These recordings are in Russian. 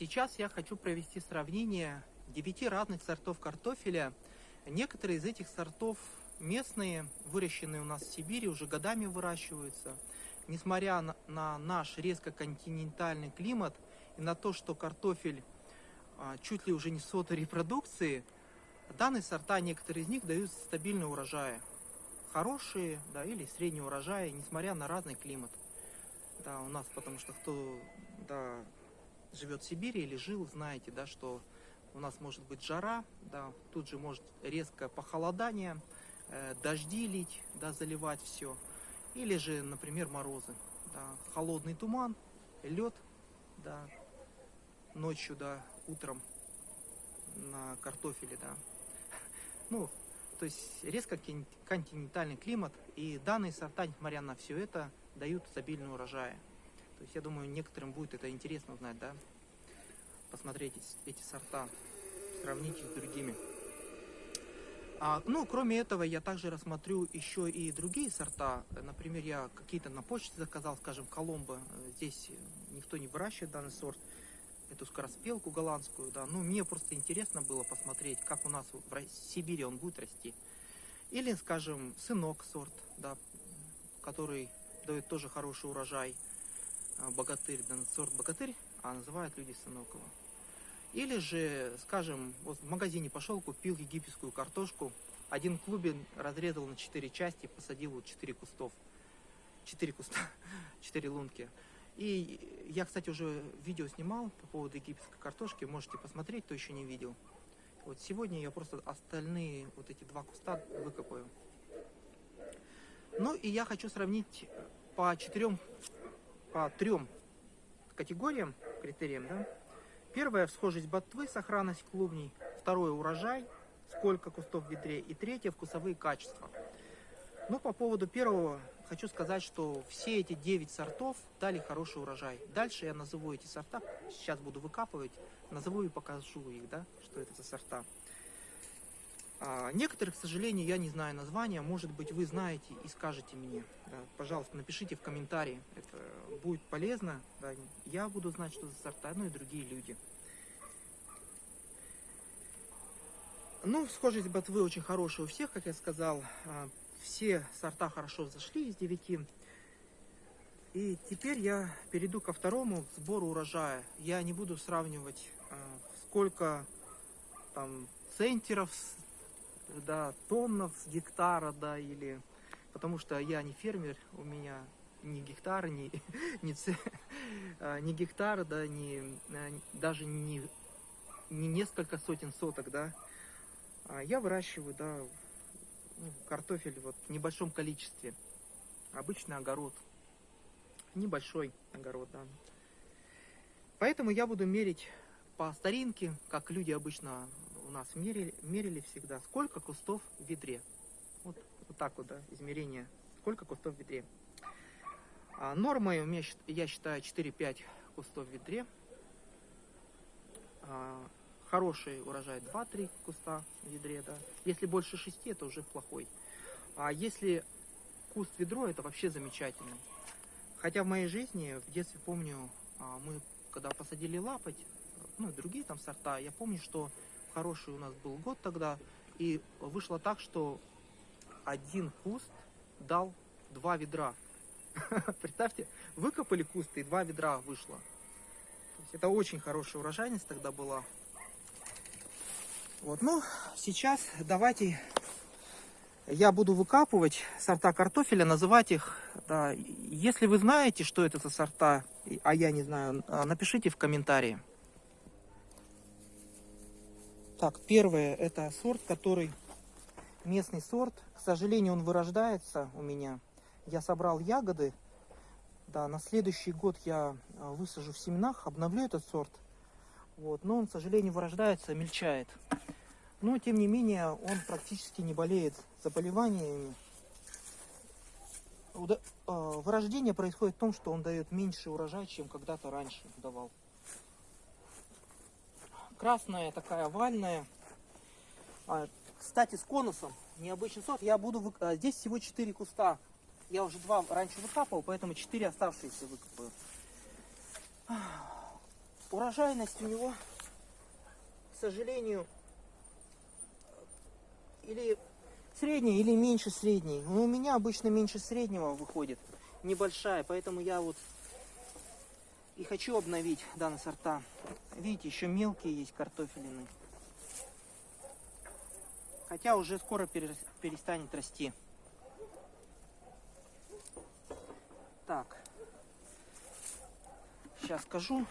Сейчас я хочу провести сравнение девяти разных сортов картофеля. Некоторые из этих сортов местные, выращенные у нас в Сибири, уже годами выращиваются. Несмотря на, на наш резко континентальный климат и на то, что картофель а, чуть ли уже не сотой репродукции, данные сорта, некоторые из них дают стабильные урожаи. Хорошие, да, или средние урожаи, несмотря на разный климат. Да, у нас, потому что кто, да, живет в Сибири или жил, знаете, да, что у нас может быть жара, да, тут же может резкое похолодание, э, дожди лить, да, заливать все. Или же, например, морозы. Да, холодный туман, лед, да, ночью, да, утром на картофеле, да. Ну, то есть резко континентальный климат, и данные сорта, несмотря на все это, дают стабильные урожаи. То есть я думаю, некоторым будет это интересно узнать, да? Посмотреть эти сорта, сравнить их с другими. А, ну, кроме этого, я также рассмотрю еще и другие сорта. Например, я какие-то на почте заказал, скажем, Коломбо. Здесь никто не выращивает данный сорт. Эту скороспелку голландскую, да. Ну, мне просто интересно было посмотреть, как у нас в Сибири он будет расти. Или, скажем, сынок сорт, да, который дает тоже хороший урожай. А, богатырь, да, сорт богатырь, а называют люди Сынокова. Или же, скажем, вот в магазине пошел, купил египетскую картошку, один клубень разрезал на 4 части, посадил вот 4 кустов. 4 куста, 4 лунки. И я, кстати, уже видео снимал по поводу египетской картошки, можете посмотреть, кто еще не видел. Вот сегодня я просто остальные вот эти два куста выкопаю. Ну и я хочу сравнить по четырем по трем категориям, критериям. Да? Первое – всхожесть ботвы, сохранность клубней. Второе – урожай, сколько кустов в ведре. И третье – вкусовые качества. Ну, по поводу первого хочу сказать, что все эти 9 сортов дали хороший урожай. Дальше я назову эти сорта, сейчас буду выкапывать, назову и покажу их, да, что это за сорта. А, некоторых, к сожалению, я не знаю названия. Может быть, вы знаете и скажете мне. Пожалуйста, напишите в комментарии. Это будет полезно. Я буду знать, что за сорта, ну и другие люди. Ну, схожесть ботвы очень хорошая у всех, как я сказал. А, все сорта хорошо зашли из 9. И теперь я перейду ко второму сбору урожая. Я не буду сравнивать, а, сколько там центеров да, тоннов с гектара, да, или... Потому что я не фермер, у меня ни гектара, ни, ни, а, ни гектара, да, ни, а, даже не, не несколько сотен соток, да. А я выращиваю, да, ну, картофель вот в небольшом количестве. Обычный огород. Небольшой огород, да. Поэтому я буду мерить по старинке, как люди обычно у нас мерили, мерили всегда, сколько кустов в ведре. Вот, вот так вот, да, измерение, сколько кустов в ведре. А меня, я считаю, 4-5 кустов в ведре. А, хороший урожай 2-3 куста в ведре, да. Если больше 6, это уже плохой. А если куст ведро, это вообще замечательно. Хотя в моей жизни, в детстве помню, а, мы когда посадили лапоть, ну и другие там сорта, я помню, что хороший у нас был год тогда, и вышло так, что один куст дал два ведра. Представьте, выкопали куст и два ведра вышло. это очень хорошая урожайность тогда была. Вот, ну, сейчас давайте я буду выкапывать сорта картофеля, называть их. Да, если вы знаете, что это за сорта, а я не знаю, напишите в комментарии. Так, первое, это сорт, который местный сорт. К сожалению, он вырождается у меня. Я собрал ягоды. Да, на следующий год я а, высажу в семенах, обновлю этот сорт. Вот, но он, к сожалению, вырождается, мельчает. Но, тем не менее, он практически не болеет заболеваниями. А, вырождение происходит в том, что он дает меньше урожай, чем когда-то раньше давал красная, такая овальная. А, кстати, с конусом. Необычный сорт. Я буду... Вы... А, здесь всего 4 куста. Я уже два раньше выкапывал, поэтому 4 оставшиеся выкопаю. урожайность у него, к сожалению, или средняя, или меньше средней. Но у меня обычно меньше среднего выходит, небольшая, поэтому я вот и хочу обновить данные сорта. Видите, еще мелкие есть картофелины. Хотя уже скоро перестанет расти. Так. Сейчас скажу.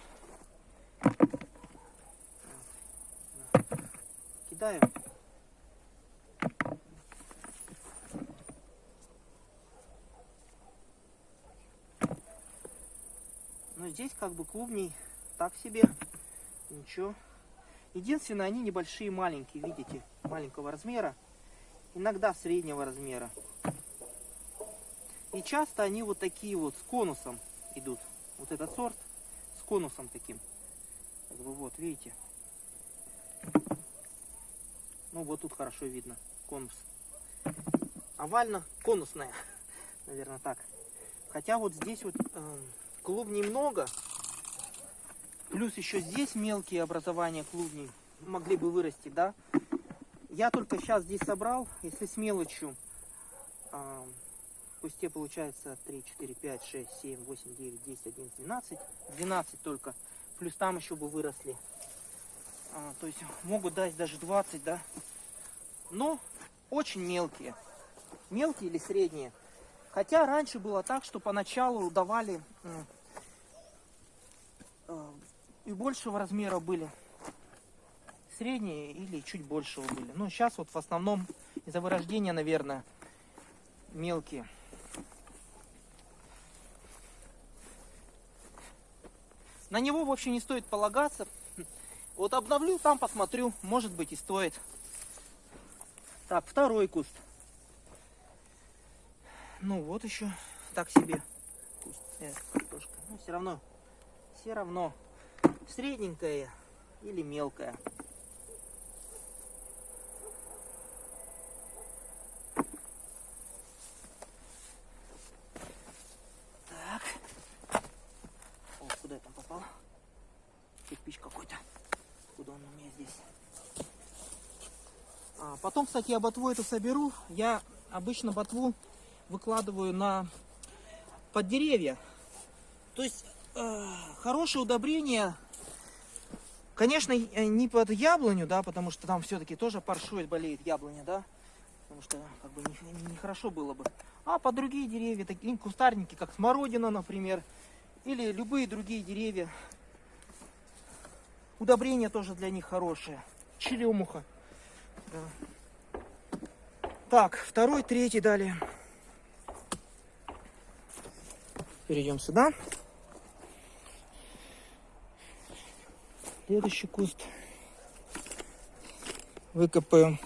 Кидаем. Здесь как бы клубней так себе. Ничего. Единственное, они небольшие, маленькие, видите, маленького размера. Иногда среднего размера. И часто они вот такие вот с конусом идут. Вот этот сорт с конусом таким. Как бы вот, видите. Ну вот тут хорошо видно конус. Овально-конусная, наверное так. Хотя вот здесь вот э, клубней много. Плюс еще здесь мелкие образования клубней могли бы вырасти, да. Я только сейчас здесь собрал, если с мелочью, э, в кусте получается 3, 4, 5, 6, 7, 8, 9, 10, 11, 12. 12 только. Плюс там еще бы выросли. А, то есть могут дать даже 20, да. Но очень мелкие. Мелкие или средние. Хотя раньше было так, что поначалу давали э, и большего размера были. Средние или чуть большего были. Но сейчас вот в основном из-за вырождения, наверное, мелкие. На него, в общем, не стоит полагаться. Вот обновлю, там посмотрю, может быть и стоит. Так, второй куст. Ну вот еще так себе куст. Э, картошка. Ну все равно, все равно средненькая или мелкая. Потом, кстати, я ботву эту соберу. Я обычно ботву выкладываю на под деревья. То есть э, хорошее удобрение, конечно, э, не под яблоню, да, потому что там все-таки тоже паршует, болеет яблоня, да, потому что как бы нехорошо не, не было бы. А под другие деревья, такие кустарники, как смородина, например, или любые другие деревья. Удобрение тоже для них хорошее. Черемуха. Да. Так, второй, третий далее. Перейдем сюда. Следующий куст. Выкопаем.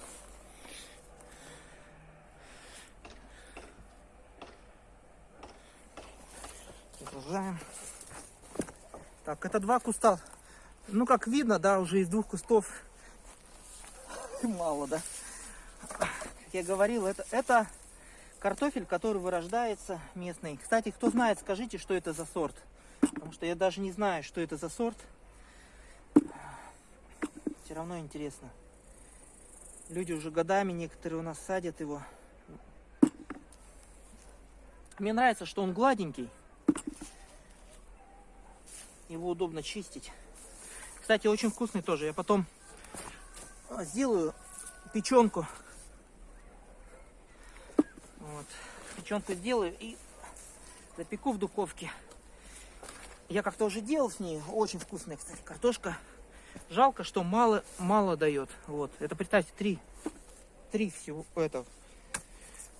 Продолжаем. Так, это два куста. Ну, как видно, да, уже из двух кустов мало, да я говорил, это, это картофель, который вырождается местный. Кстати, кто знает, скажите, что это за сорт. Потому что я даже не знаю, что это за сорт. Все равно интересно. Люди уже годами, некоторые у нас садят его. Мне нравится, что он гладенький. Его удобно чистить. Кстати, очень вкусный тоже. Я потом сделаю печенку печенку сделаю и запеку в духовке. Я как-то уже делал с ней. Очень вкусная, кстати, картошка. Жалко, что мало, мало дает. Вот. Это, представьте, три. Три всего этого.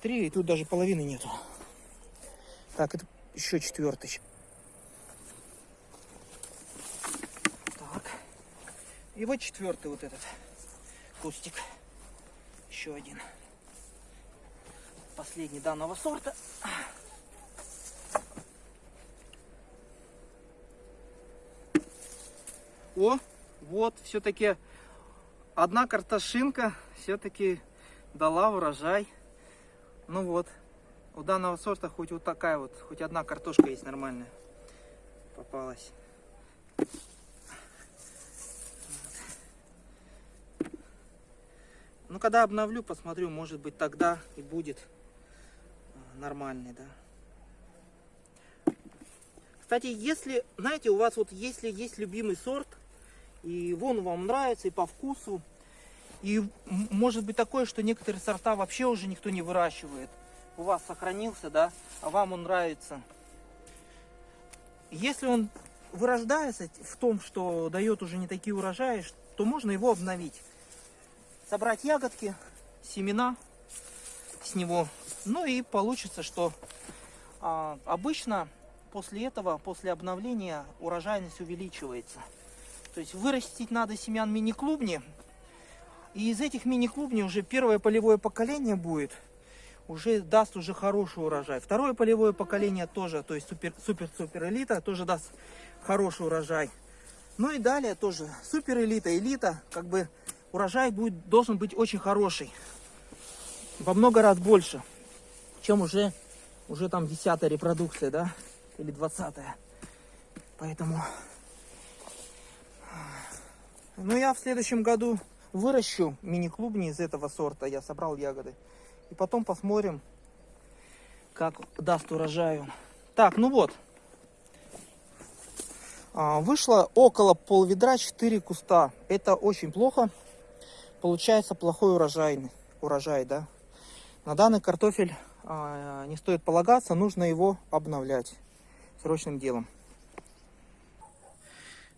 Три, и тут даже половины нету. Так, это еще четвертый. Так. И вот четвертый вот этот кустик. Еще один последний данного сорта. О, вот, все-таки одна картошинка все-таки дала урожай. Ну вот, у данного сорта хоть вот такая вот, хоть одна картошка есть нормальная. Попалась. Ну, когда обновлю, посмотрю, может быть, тогда и будет нормальный, да. Кстати, если, знаете, у вас вот если есть любимый сорт, и вон вам нравится, и по вкусу, и может быть такое, что некоторые сорта вообще уже никто не выращивает. У вас сохранился, да, а вам он нравится. Если он вырождается в том, что дает уже не такие урожаи, то можно его обновить. Собрать ягодки, семена с него. Ну и получится, что а, обычно после этого, после обновления, урожайность увеличивается. То есть вырастить надо семян мини-клубни. И из этих мини-клубней уже первое полевое поколение будет. Уже даст уже хороший урожай. Второе полевое поколение тоже, то есть супер-супер элита, тоже даст хороший урожай. Ну и далее тоже супер элита, элита, как бы урожай будет, должен быть очень хороший. Во много раз больше, чем уже, уже там десятая репродукция, да или 20 -е. Поэтому... Ну, я в следующем году выращу мини-клубни из этого сорта. Я собрал ягоды. И потом посмотрим, как даст урожаю. Так, ну вот. А, вышло около пол ведра 4 куста. Это очень плохо. Получается плохой урожай, урожай да. На данный картофель а, не стоит полагаться, нужно его обновлять срочным делом.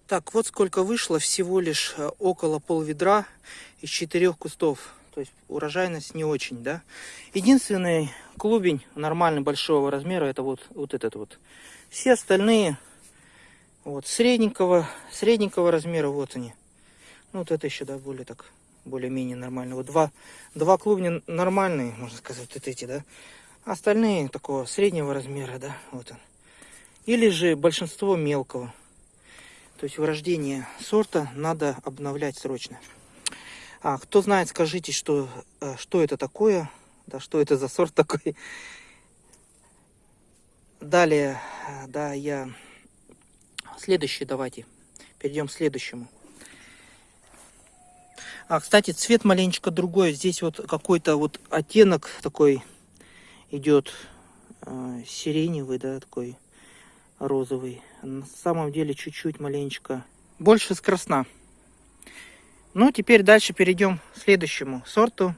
Так, вот сколько вышло, всего лишь э, около пол ведра из четырех кустов. То есть урожайность не очень, да. Единственный клубень нормальный большого размера, это вот, вот этот вот. Все остальные вот средненького, средненького размера, вот они. Ну, вот это еще, да, более так, более-менее нормально. Вот два, два клубня нормальные, можно сказать, вот эти, да. Остальные такого среднего размера, да, вот он или же большинство мелкого. То есть вырождение сорта надо обновлять срочно. А, кто знает, скажите, что, э, что это такое, да, что это за сорт такой. Далее, э, да, я... Следующий давайте. Перейдем к следующему. А, кстати, цвет маленечко другой. Здесь вот какой-то вот оттенок такой идет э, сиреневый, да, такой розовый. На самом деле чуть-чуть маленечко больше с красна. Ну, теперь дальше перейдем к следующему сорту.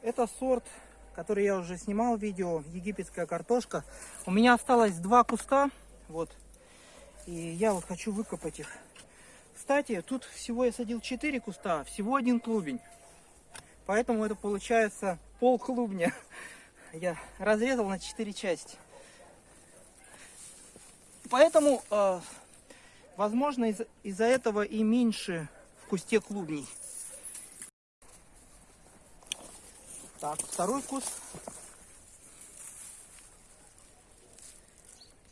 Это сорт, который я уже снимал видео, египетская картошка. У меня осталось два куста, вот, и я вот хочу выкопать их. Кстати, тут всего я садил 4 куста, всего один клубень. Поэтому это получается пол клубня я разрезал на 4 части. Поэтому, э, возможно, из-за из этого и меньше в кусте клубней. Так, второй куст.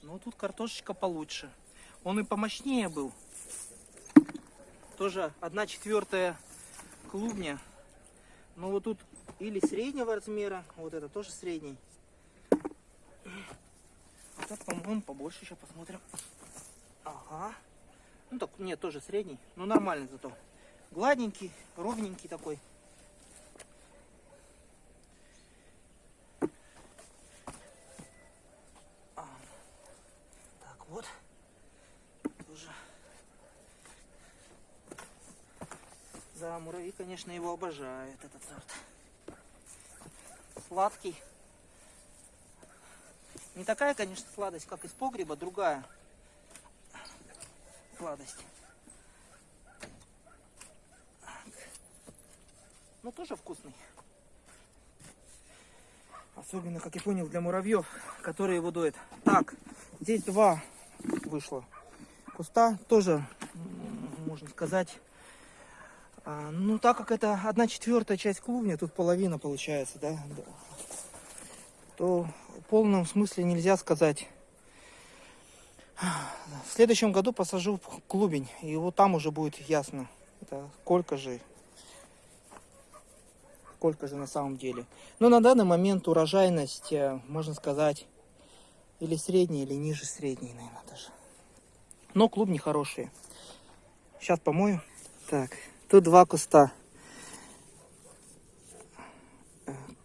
Ну, тут картошечка получше. Он и помощнее был. Тоже одна четвертая клубня. Но вот тут или среднего размера. Вот это тоже средний. Вот этот, по-моему, побольше. Сейчас посмотрим. Ага. Ну так, нет, тоже средний. Ну нормальный зато. Гладненький, ровненький такой. А. Так вот. Тоже. Да, муравьи, конечно, его обожают, этот сорт сладкий. Не такая, конечно, сладость, как из погреба, другая сладость. Ну, тоже вкусный. Особенно, как я понял, для муравьев, которые его доят. Так, здесь два вышло куста. Тоже, можно сказать, а, ну, так как это одна четвертая часть клубня, тут половина получается, да, то в полном смысле нельзя сказать. В следующем году посажу клубень, и вот там уже будет ясно, это сколько же, сколько же на самом деле. Но на данный момент урожайность, э, можно сказать, или средняя, или ниже средней, наверное, даже. Но клубни хорошие. Сейчас помою. Так, тут два куста.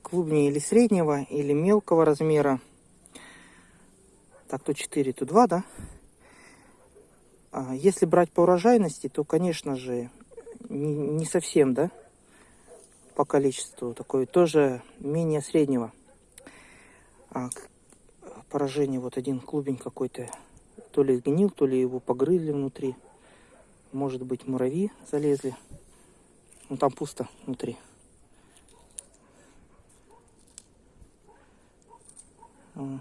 Клубни или среднего, или мелкого размера. Так, тут 4, тут 2, да? А если брать по урожайности, то, конечно же, не, совсем, да? По количеству такой тоже менее среднего. А, поражение вот один клубень какой-то то ли сгнил, то ли его погрызли внутри. Может быть муравьи залезли. Ну там пусто внутри. А.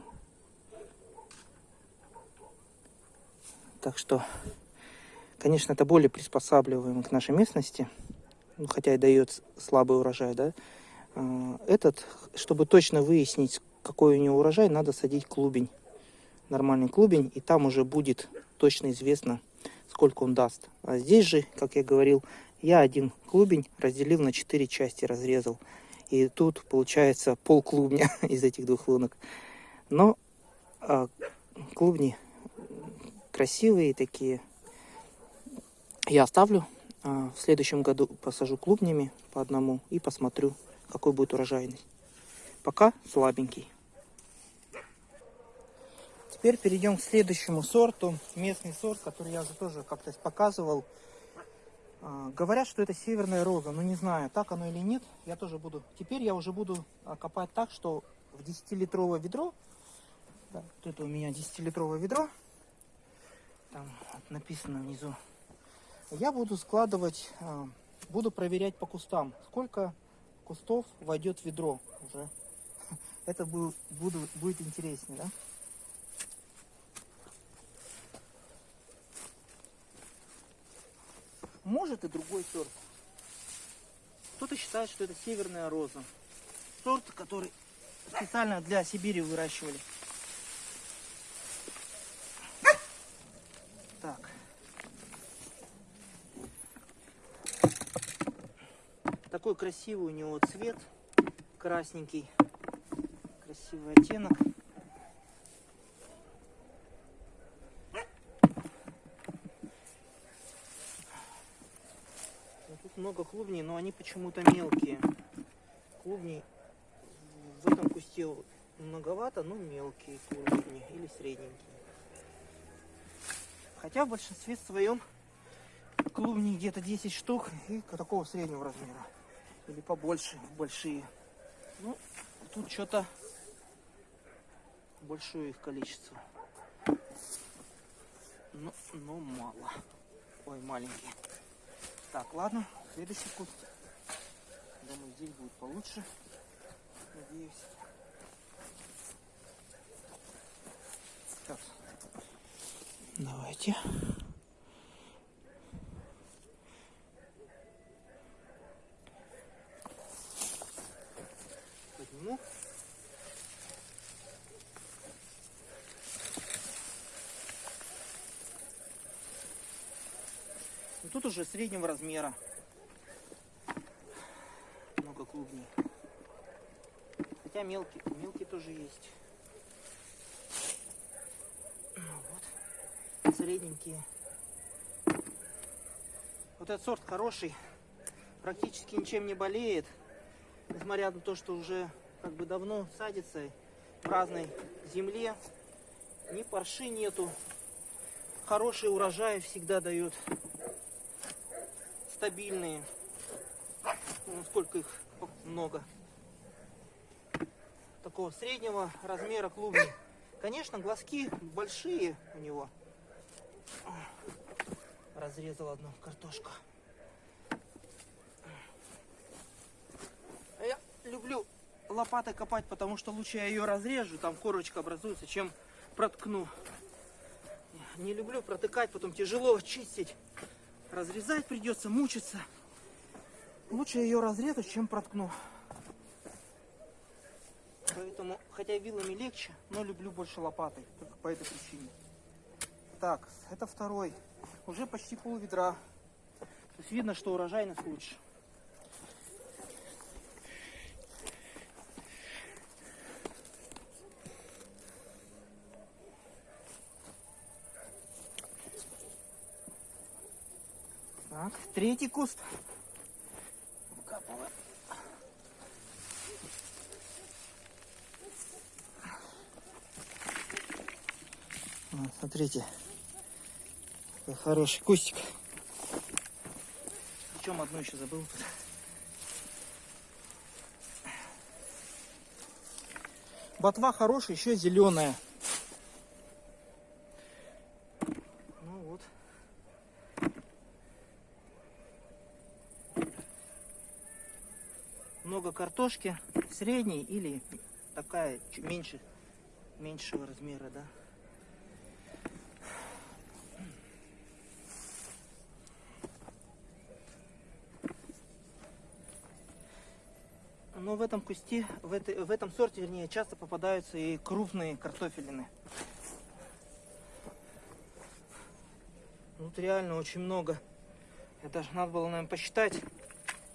Так что, конечно, это более приспосабливаемо к нашей местности. Ну, хотя и дает слабый урожай, да. А, Этот, чтобы точно выяснить, какой у него урожай, надо садить клубень. Нормальный клубень, и там уже будет точно известно, сколько он даст. А здесь же, как я говорил, я один клубень разделил на 4 части, разрезал. И тут получается пол клубня из этих двух лунок. Но а, клубни красивые такие. Я оставлю. а, в следующем году посажу клубнями по одному и посмотрю, какой будет урожайность. Пока слабенький. Теперь перейдем к следующему сорту. Местный сорт, который я уже тоже как-то показывал. А, Говорят, что это северная роза, но не знаю, так оно или нет. Я тоже буду. Теперь я уже буду а, копать так, что в 10-литровое ведро. Да, вот это у меня 10-литровое ведро. Там написано внизу. Я буду складывать, а, буду проверять по кустам, сколько кустов войдет в ведро уже. Это бу- буду, будет интереснее, да? Может и другой сорт. Кто-то считает, что это северная роза. Сорт, который специально для Сибири выращивали. Так. Такой красивый у него цвет. Красненький. Красивый оттенок. Ну, Тут много клубней, но они почему-то мелкие. Клубней в этом кусте многовато, но мелкие клубни или средненькие. Хотя в большинстве своем клубней где-то 10 штук и такого среднего размера. Или побольше, большие. Ну, тут что-то большое их количество. Но, но мало. Ой, маленькие. Так, ладно, следующий куст. Думаю, здесь будет получше. Надеюсь. Так. Давайте. Подниму. Ну, Тут уже среднего размера. Много клубней. Хотя мелкие, мелкие тоже есть. Ну Вот. Средненькие. Вот этот сорт хороший. Практически ничем не болеет. Несмотря на то, что уже как бы давно садится в разной земле. Ни парши нету. Хороший урожай всегда дает. Стабильные. Ну, сколько их много. Такого среднего размера клубни. Конечно, глазки большие у него. Разрезал одну картошку. А Я люблю лопатой копать, потому что лучше я ее разрежу, там корочка образуется, чем проткну. Не люблю протыкать, потом тяжело чистить. Разрезать придется, мучиться. Лучше ее разрезать, чем проткну. Поэтому, хотя вилами легче, но люблю больше лопатой. Только по этой причине. Так, это второй. Уже почти пол ведра. То есть видно, что урожайность лучше. Так, третий куст. Вот, смотрите, какой хороший кустик. Причем одну еще забыл. Ботва хорошая, еще зеленая. Ну вот. Много картошки, средней или такая меньше, меньшего размера, да. Но в этом кусте, в, этой, в этом сорте, вернее, часто попадаются и крупные картофелины. Тут реально очень много. Это даже надо было, наверное, посчитать,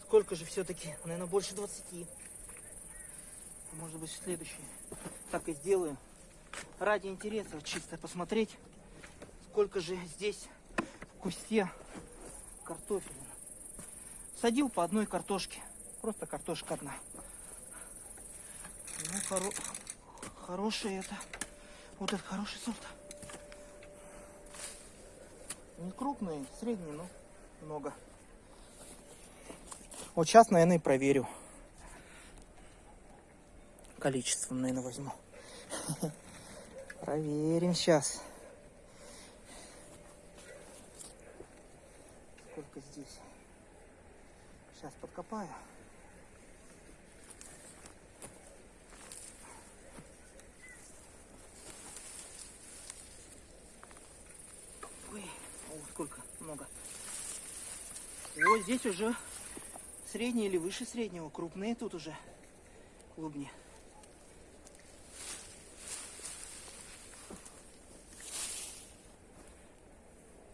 сколько же все-таки. Наверное, больше 20. Может быть, следующий. Так и сделаю. Ради интереса чисто посмотреть, сколько же здесь в кусте картофеля. Садил по одной картошке. Просто картошка одна. Ну, хоро... хороший это. Вот это хороший сорт. Не крупный, средний, но много. Вот сейчас, наверное, и проверю. Количеством, наверное, возьму. Проверим сейчас. Сколько здесь? Сейчас подкопаю. Ой, о, сколько много. Вот здесь уже средние или выше среднего, крупные тут уже клубни.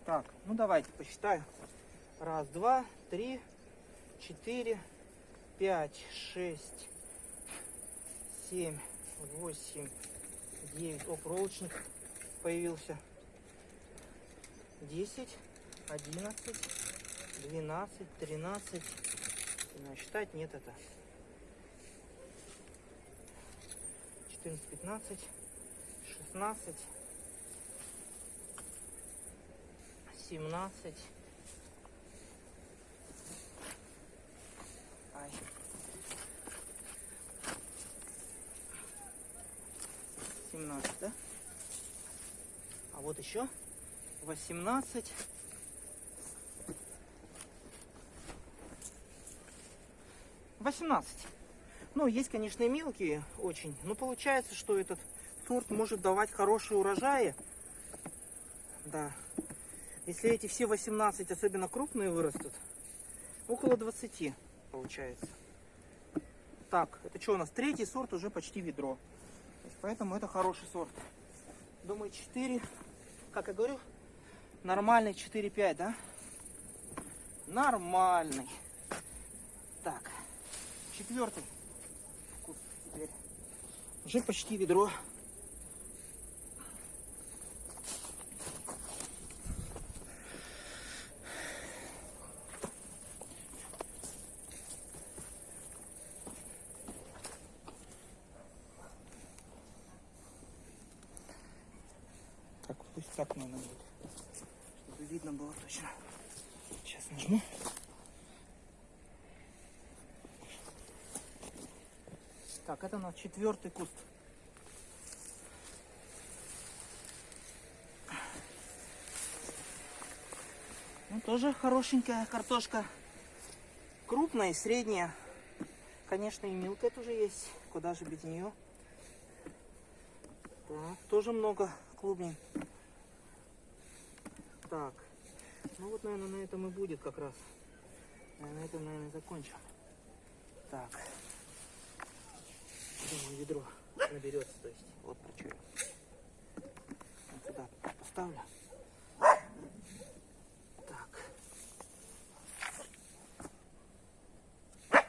Так, ну давайте посчитаю. Раз, два, три, четыре, пять, шесть, семь, восемь, девять. О, проволочник появился. Десять, одиннадцать, двенадцать, тринадцать. Не, считать нет это. 14, 15, 16, 17. Ай. Семнадцать, да? А вот еще восемнадцать. Восемнадцать. Ну, есть, конечно, и мелкие очень, но получается, что этот сорт может давать хорошие урожаи. Да. Если эти все 18, особенно крупные, вырастут, около 20 получается. Так, это что у нас? Третий сорт уже почти ведро. Поэтому это хороший сорт. Думаю, 4, как я говорю, нормальный 4-5, да? Нормальный. Так, четвертый вкус теперь. Уже почти ведро. Так, пусть так, наверное, будет. Чтобы видно было точно. Сейчас нажму. Это у четвертый куст. Ну, тоже хорошенькая картошка. Крупная и средняя. Конечно, и мелкая тоже есть. Куда же без нее? Так, тоже много клубней. Так, ну вот, наверное, на этом и будет как раз. На этом, наверное, закончим. Так. Думаю, ведро наберется, то есть. Вот про что я. Вот сюда поставлю. Так. Ну,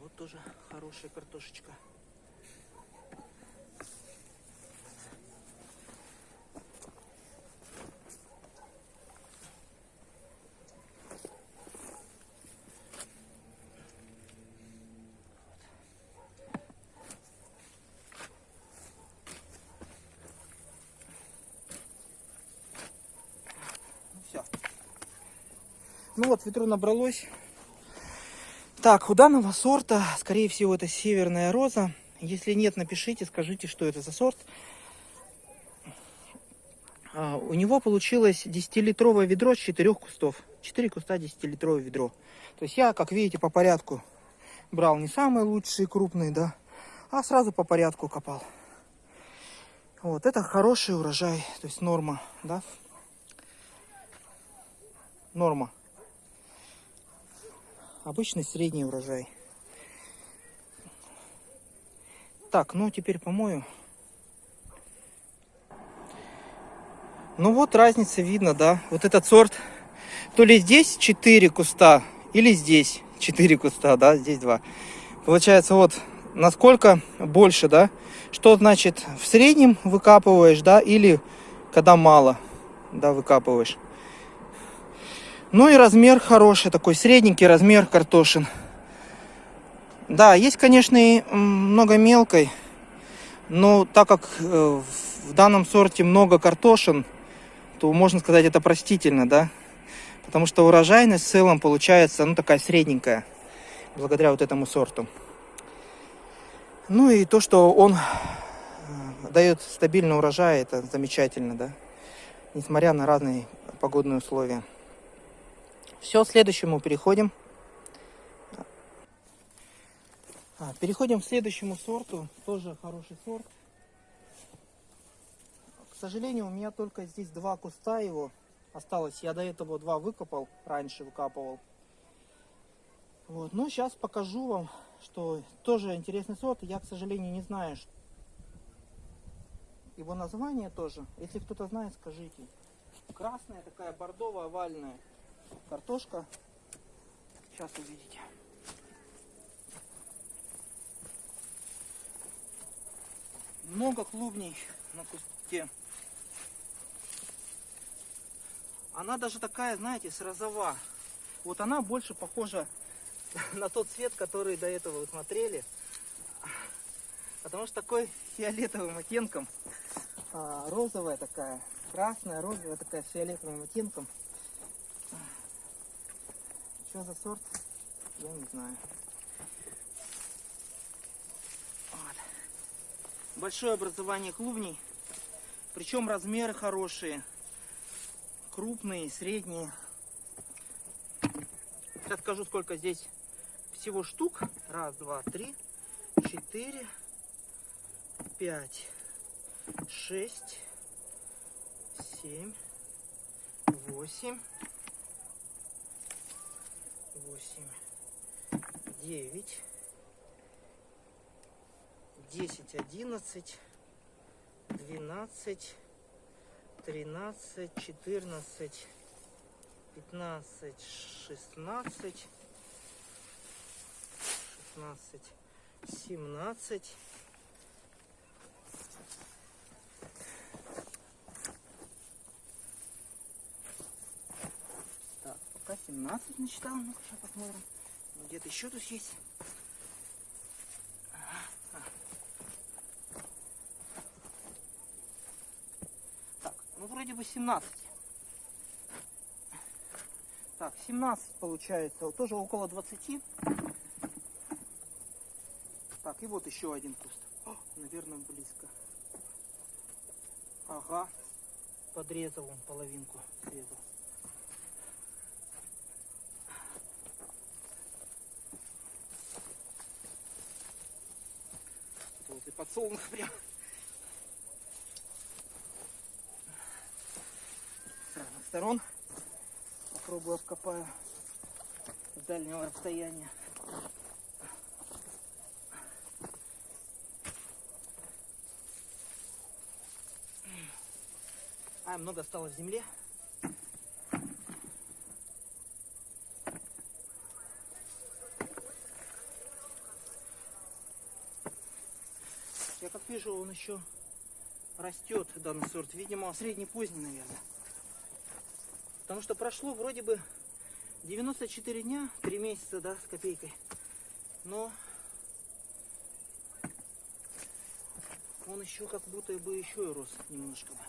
Вот тоже хорошая картошечка. Ну вот, ветру набралось. Так, у данного сорта, скорее всего, это северная роза. Если нет, напишите, скажите, что это за сорт. А, у него получилось 10-литровое ведро с 4 кустов. 4 куста 10-литровое ведро. То есть я, как видите, по порядку брал не самые лучшие крупные, да, а сразу по порядку копал. Вот, это хороший урожай, то есть норма, да. Норма. Обычный средний урожай. Так, ну теперь помою. Ну вот разница видно, да. Вот этот сорт, то ли здесь 4 куста, или здесь 4 куста, да, здесь 2. Получается вот насколько больше, да. Что значит в среднем выкапываешь, да, или когда мало, да, выкапываешь. Ну и размер хороший, такой средненький размер картошин. Да, есть, конечно, и много мелкой, но так как э, в данном сорте много картошин, то можно сказать, это простительно, да? Потому что урожайность в целом получается, ну, такая средненькая, благодаря вот этому сорту. Ну и то, что он э, дает стабильный урожай, это замечательно, да? Несмотря на разные погодные условия. Все, следующему переходим. А, переходим к следующему сорту. Тоже хороший сорт. К сожалению, у меня только здесь два куста его осталось. Я до этого два выкопал, раньше выкапывал. Вот. Но сейчас покажу вам, что тоже интересный сорт. Я, к сожалению, не знаю его название тоже. Если кто-то знает, скажите. Красная такая бордово-овальная картошка. Сейчас увидите. Много клубней на кусте. Она даже такая, знаете, с розова. Вот она больше похожа на тот цвет, который до этого вы смотрели. Потому что такой фиолетовым оттенком. А, розовая такая, красная, розовая такая фиолетовым оттенком. Что за сорт? Я не знаю. Вот. Большое образование клубней. Причем размеры хорошие. Крупные, средние. Сейчас скажу, сколько здесь всего штук. Раз, два, три, четыре, пять, шесть, семь, восемь восемь, девять, десять, одиннадцать, двенадцать, тринадцать, четырнадцать, пятнадцать, шестнадцать, шестнадцать, семнадцать. Пока 17 насчитал. Ну-ка, сейчас посмотрим. Где-то еще тут есть. Так, ну вроде бы 17. Так, 17 получается. Тоже около 20. Так, и вот еще один куст. О, наверное, близко. Ага. Подрезал он половинку. Срезал. Подсолнух прям. С разных сторон. Попробую обкопаю с дальнего расстояния. А, много осталось в земле. как вижу, он еще растет, данный сорт. Видимо, средний-поздний, наверное. Потому что прошло вроде бы 94 дня, 3 месяца, да, с копейкой. Но он еще как будто бы еще и рос немножко бы.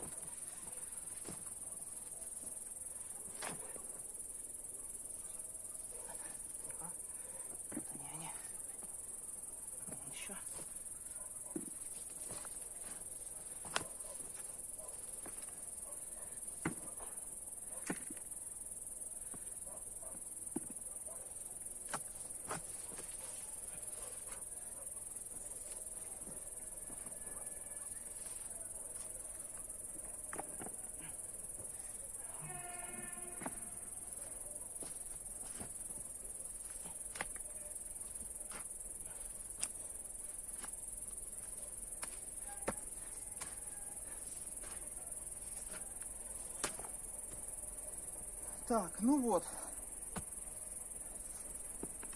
Так, ну вот.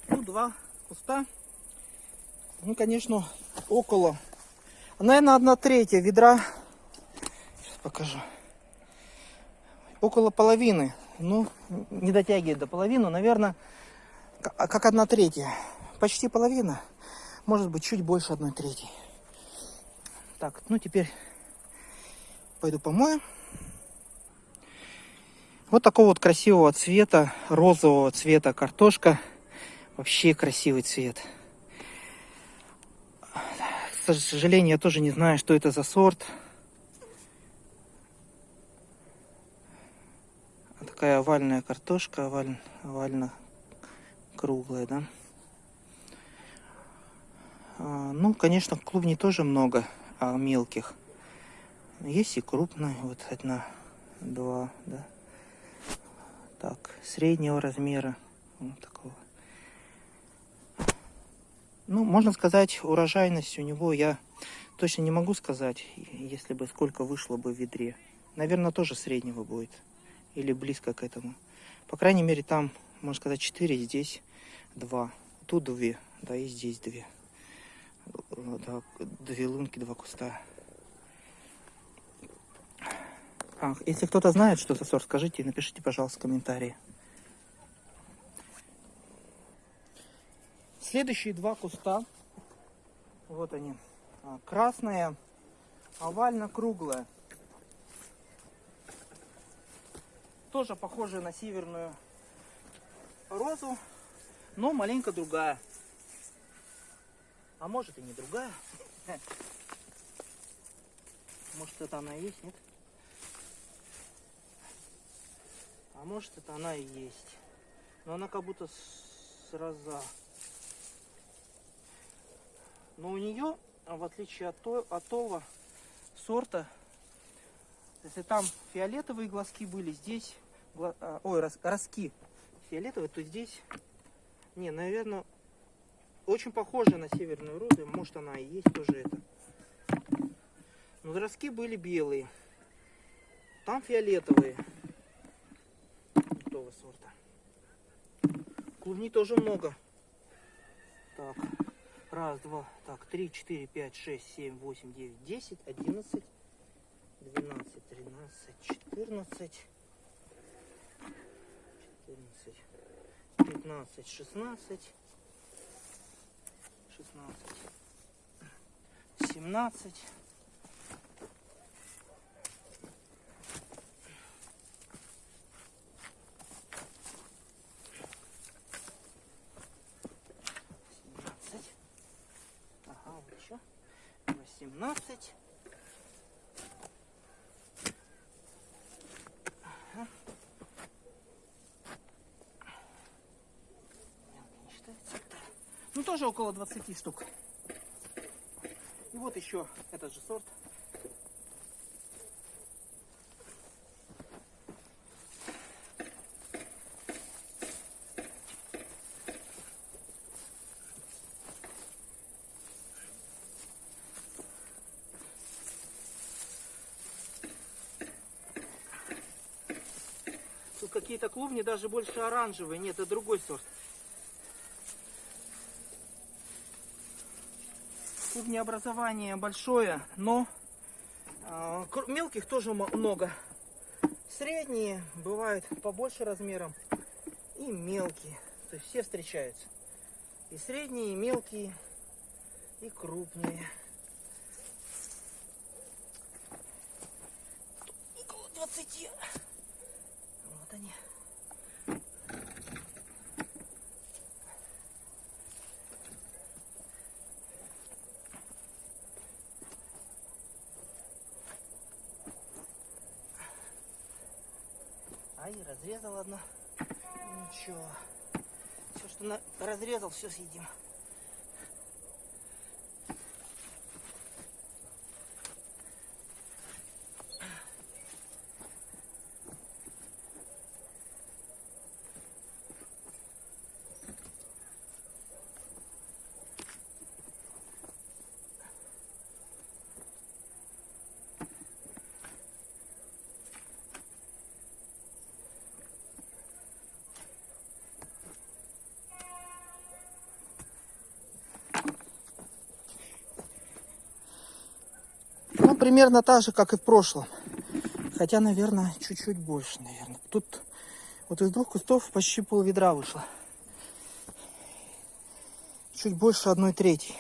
Ну, два куста. Ну, конечно, около. Наверное, одна третья ведра. Сейчас покажу. Около половины. Ну, не дотягивает до половины. Наверное, к- как одна третья. Почти половина. Может быть, чуть больше одной трети. Так, ну теперь пойду помою. Вот такого вот красивого цвета, розового цвета картошка. Вообще красивый цвет. К сожалению, я тоже не знаю, что это за сорт. Такая овальная картошка, оваль, овально круглая, да. А, ну, конечно, клубней тоже много, а мелких. Есть и крупные, вот одна, два, да. Так, среднего размера, вот такого. Ну, можно сказать, урожайность у него я точно не могу сказать, если бы сколько вышло бы в ведре. Наверное, тоже среднего будет. Или близко к этому. По крайней мере, там, можно сказать, 4, здесь 2. Тут 2, да, и здесь 2. Да, две лунки, два куста. Если кто-то знает, что за сорт, скажите, напишите, пожалуйста, комментарии. Следующие два куста. Вот они. А, Красная, овально-круглая. Тоже похожая на северную розу, но маленько другая. А может и не другая. Может это она и есть, нет? А может это она и есть. Но она как будто с роза. Но у нее, в отличие от, то, от того сорта, если там фиолетовые глазки были, здесь, а, ой, рос- ростки фиолетовые, то здесь, не, наверное, очень похоже на северную розу, может она и есть тоже это. Но ростки были белые, там фиолетовые, того сорта. Клубней тоже много. Так, раз, два, так, три, четыре, пять, шесть, семь, восемь, девять, десять, одиннадцать, двенадцать, тринадцать, четырнадцать, четырнадцать, пятнадцать, шестнадцать, шестнадцать. Семнадцать. 17. Ага. Ну, тоже около 20 штук. И вот еще этот же сорт клубни даже больше оранжевые. Нет, это другой сорт. Клубнеобразование большое, но кр- мелких тоже много. Средние бывают побольше размером и мелкие. То есть все встречаются. И средние, и мелкие, и крупные. Около 20. Вот они. Ай, одно. Ничего. Все, что на... разрезал, все съедим. Примерно та же, как и в прошлом. Хотя, наверное, чуть-чуть больше, наверное. Тут вот из двух кустов почти пол ведра вышло. Чуть больше одной трети.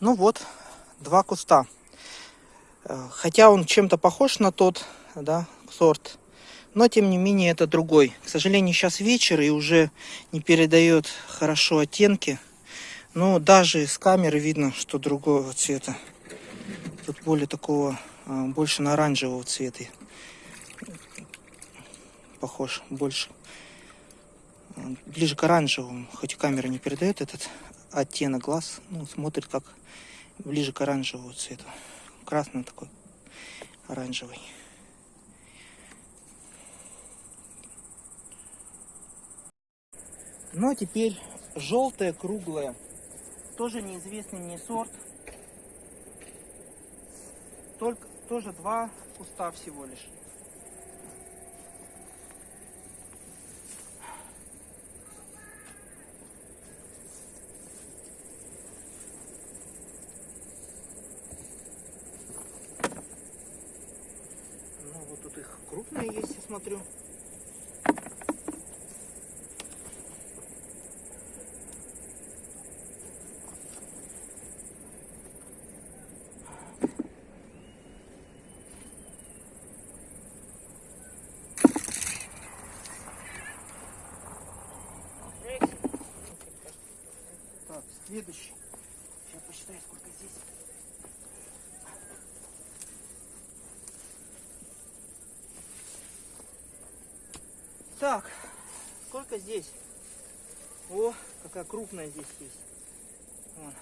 Ну вот, два куста. Э, Хотя он чем-то похож на тот, да, сорт. Но, тем не менее, это другой. К сожалению, сейчас вечер и уже не передает хорошо оттенки. Но даже с камеры видно, что другого цвета. Тут более такого, а, больше на оранжевого цвета. Похож больше. А, Ближе к оранжевому. Хоть камера не передает этот оттенок глаз. Ну, смотрит как ближе к оранжевому цвету. Красный такой, оранжевый. Ну а теперь желтое круглое. Тоже неизвестный мне сорт. Только тоже два куста всего лишь. Ну вот тут их крупные есть, я смотрю. Так, следующий. Сейчас посчитаю, сколько здесь. Так, сколько здесь? О, какая крупная здесь есть. Вон.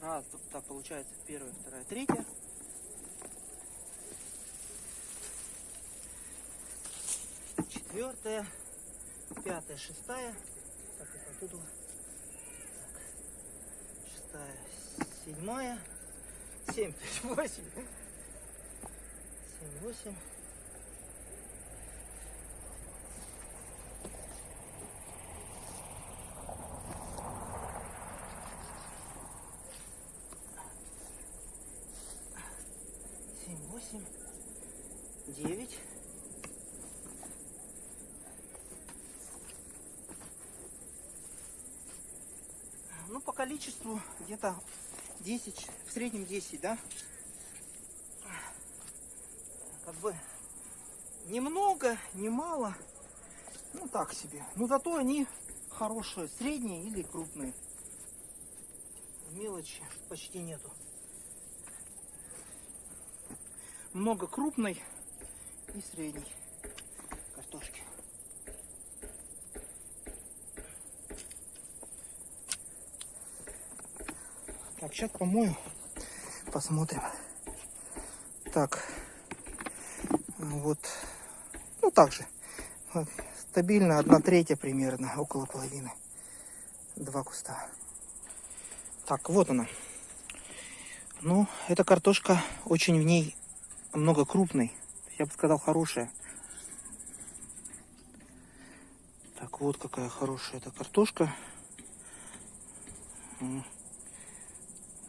Раз, так получается первая, вторая, третья. Четвертая, пятая, шестая. Так, это оттуда. Так. Шестая, седьмая, семь, восемь. Семь, восемь. Семь, восемь, девять. Ну, по количеству где-то 10, в среднем 10, да? Как бы немного, немало. Ну, так себе. Но зато они хорошие, средние или крупные. Мелочи почти нету. Много крупной и средней картошки. Так, сейчас помою. Посмотрим. Так. Вот. Так же. Стабильно одна третья примерно, около половины. Два куста. Так, вот она. Ну, эта картошка очень в ней много крупной. Я бы сказал, хорошая. Так, вот какая хорошая эта картошка.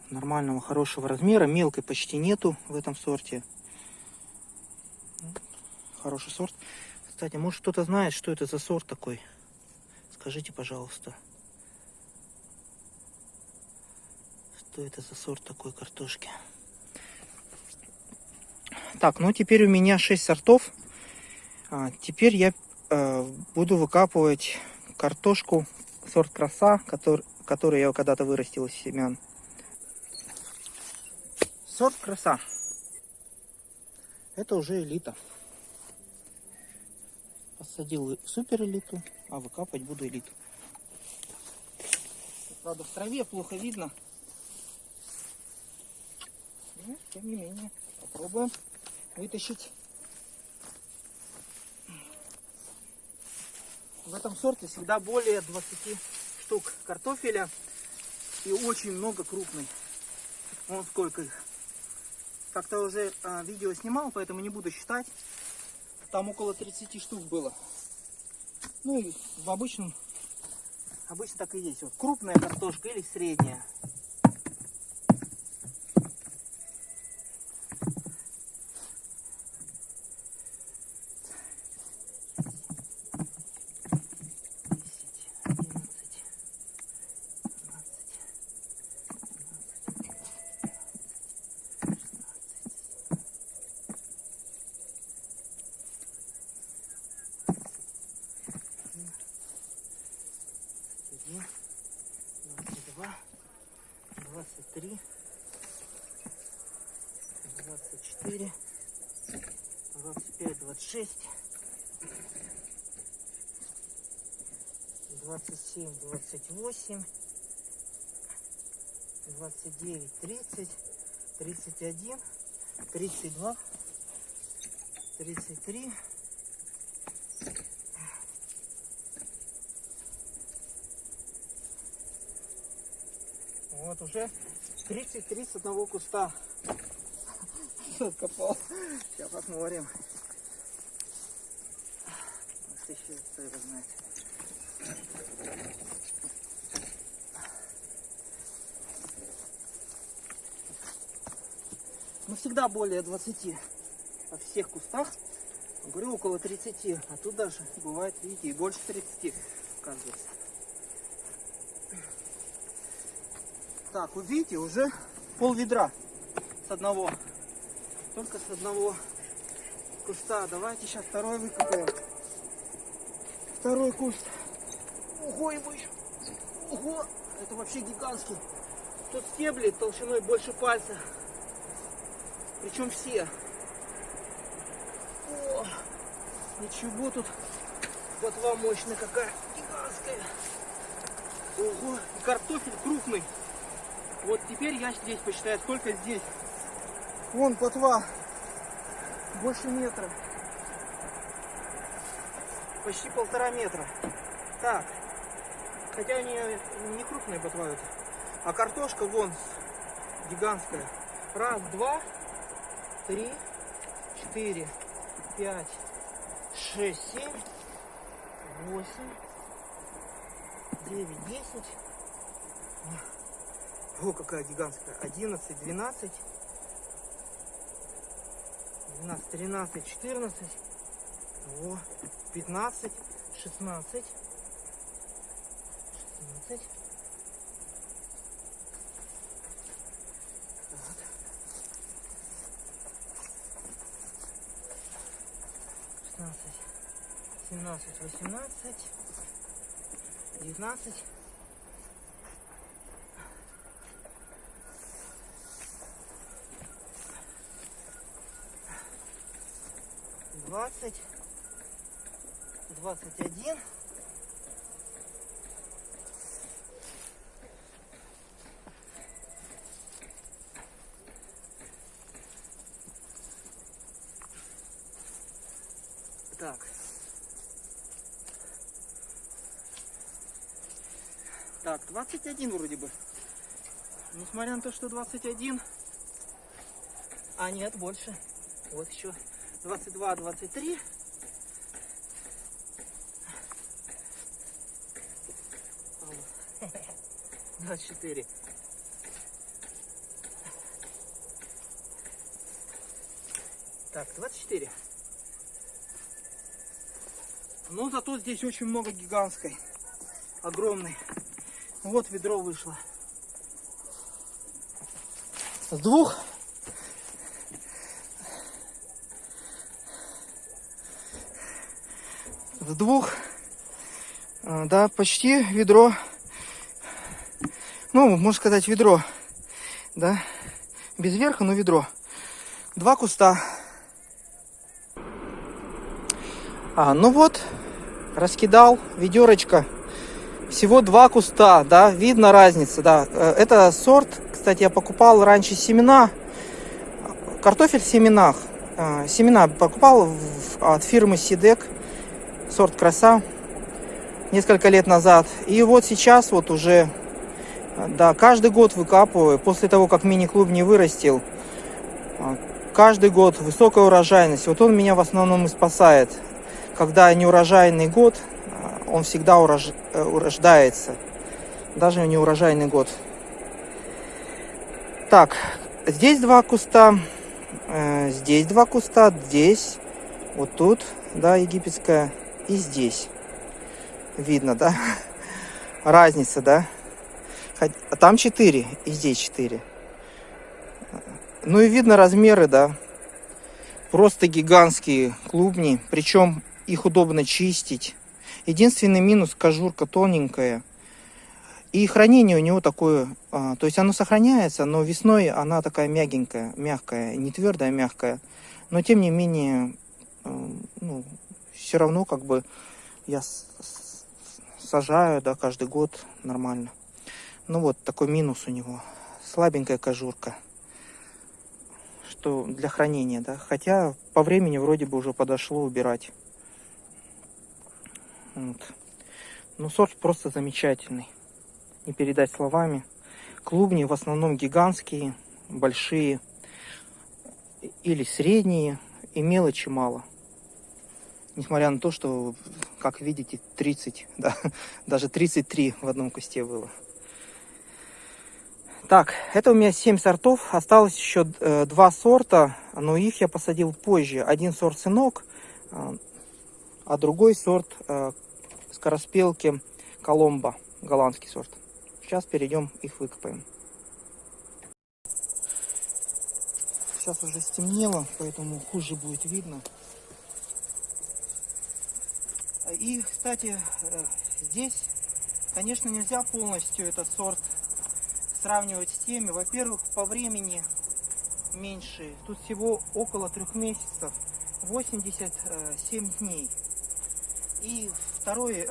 Нормального, хорошего размера. Мелкой почти нету в этом сорте. Хороший сорт. Кстати, может кто-то знает, что это за сорт такой? Скажите, пожалуйста. Что это за сорт такой картошки? Так, ну теперь у меня 6 сортов. А, теперь я э, буду выкапывать картошку сорт краса, который, который я когда-то вырастил из семян. Сорт краса. Это уже элита. Посадил супер элиту, а выкапывать буду элиту. Правда, в траве плохо видно. Но, тем не менее, попробуем вытащить. В этом сорте всегда более 20 штук картофеля и очень много крупной. Вон сколько их. Как-то уже а, видео снимал, поэтому не буду считать. Там около 30 штук было. Ну и в обычном, обычно так и есть. Вот крупная картошка или средняя. двадцать три, двадцать четыре, двадцать пять, двадцать шесть, двадцать семь, двадцать восемь, двадцать девять, тридцать, тридцать один, тридцать два, тридцать три. Вот уже 33 с одного куста откопал. Сейчас посмотрим. Кто его знает. Ну всегда более 20 во всех кустах. Говорю около 30, а тут даже бывает, видите, и больше 30 оказывается. Так, вы видите, уже пол ведра с одного. Только с одного куста. Давайте сейчас второй выкопаем. Второй куст. Ого, его еще. Ого, это вообще гигантский. Тут стебли толщиной больше пальца. Причем все. О, ничего тут. Ботва мощная какая. Гигантская. Ого, картофель крупный. Вот теперь я здесь посчитаю, сколько здесь. Вон плотва. Больше метра. Почти полтора метра. Так. Хотя они не крупные ботва это. А картошка вон гигантская. Раз, два, три, четыре, пять, шесть, семь, восемь, девять, десять. О, какая гигантская. 11, 12, 12, 13, 14, о, 15, 16, 16. Так. 16, 17, 18, 19, двадцать, двадцать один. Так. Так, 21 вроде бы. Несмотря на то, что 21. А нет, больше. Вот еще 22, 23. Двадцать четыре. Так, 24. Но зато здесь очень много гигантской. Огромной. Вот ведро вышло. С двух с двух, а, да, почти ведро, ну, можно сказать, ведро, да, без верха, но ведро. Два куста. А, ну вот, раскидал ведерочка. Всего два куста, да, видно разница, да. Э, это сорт, кстати, я покупал раньше семена, картофель в семенах. А, семена покупал от фирмы Сидек сорт краса несколько лет назад. И вот сейчас вот уже, да, каждый год выкапываю, после того, как мини-клуб не вырастил, каждый год высокая урожайность. Вот он меня в основном и спасает. Когда неурожайный год, он всегда урож... Э, урождается. Даже не урожайный год. Так, здесь два куста. Э, здесь два куста. Здесь. Вот тут, да, египетская. И здесь. Видно, да? Разница, да? А там 4, и здесь 4. Ну и видно размеры, да. Просто гигантские клубни. Причем их удобно чистить. Единственный минус, кожурка тоненькая. И хранение у него такое, а, то есть оно сохраняется, но весной она такая мягенькая, мягкая, не твердая, а мягкая. Но тем не менее, а, ну, все равно как бы я сажаю, да, каждый год нормально. Ну вот, такой минус у него. Слабенькая кожурка что для хранения, да. Хотя по времени вроде бы уже подошло убирать. Вот. Ну, сорт просто замечательный. Не передать словами. Клубни в основном гигантские, большие или средние, и мелочи мало. Несмотря на то, что, как видите, 30, да, даже 33 в одном кусте было. Так, это у меня 7 сортов. Осталось еще э, два сорта, но их я посадил позже. Один сорт сынок, э, а другой сорт э, скороспелки Коломбо, голландский сорт. Сейчас перейдем, их выкопаем. Сейчас уже стемнело, поэтому хуже будет видно. И, кстати, э, здесь, конечно, нельзя полностью этот сорт сравнивать с теми. Во-первых, по времени меньше. Тут всего около трех месяцев. 87 дней. И второе,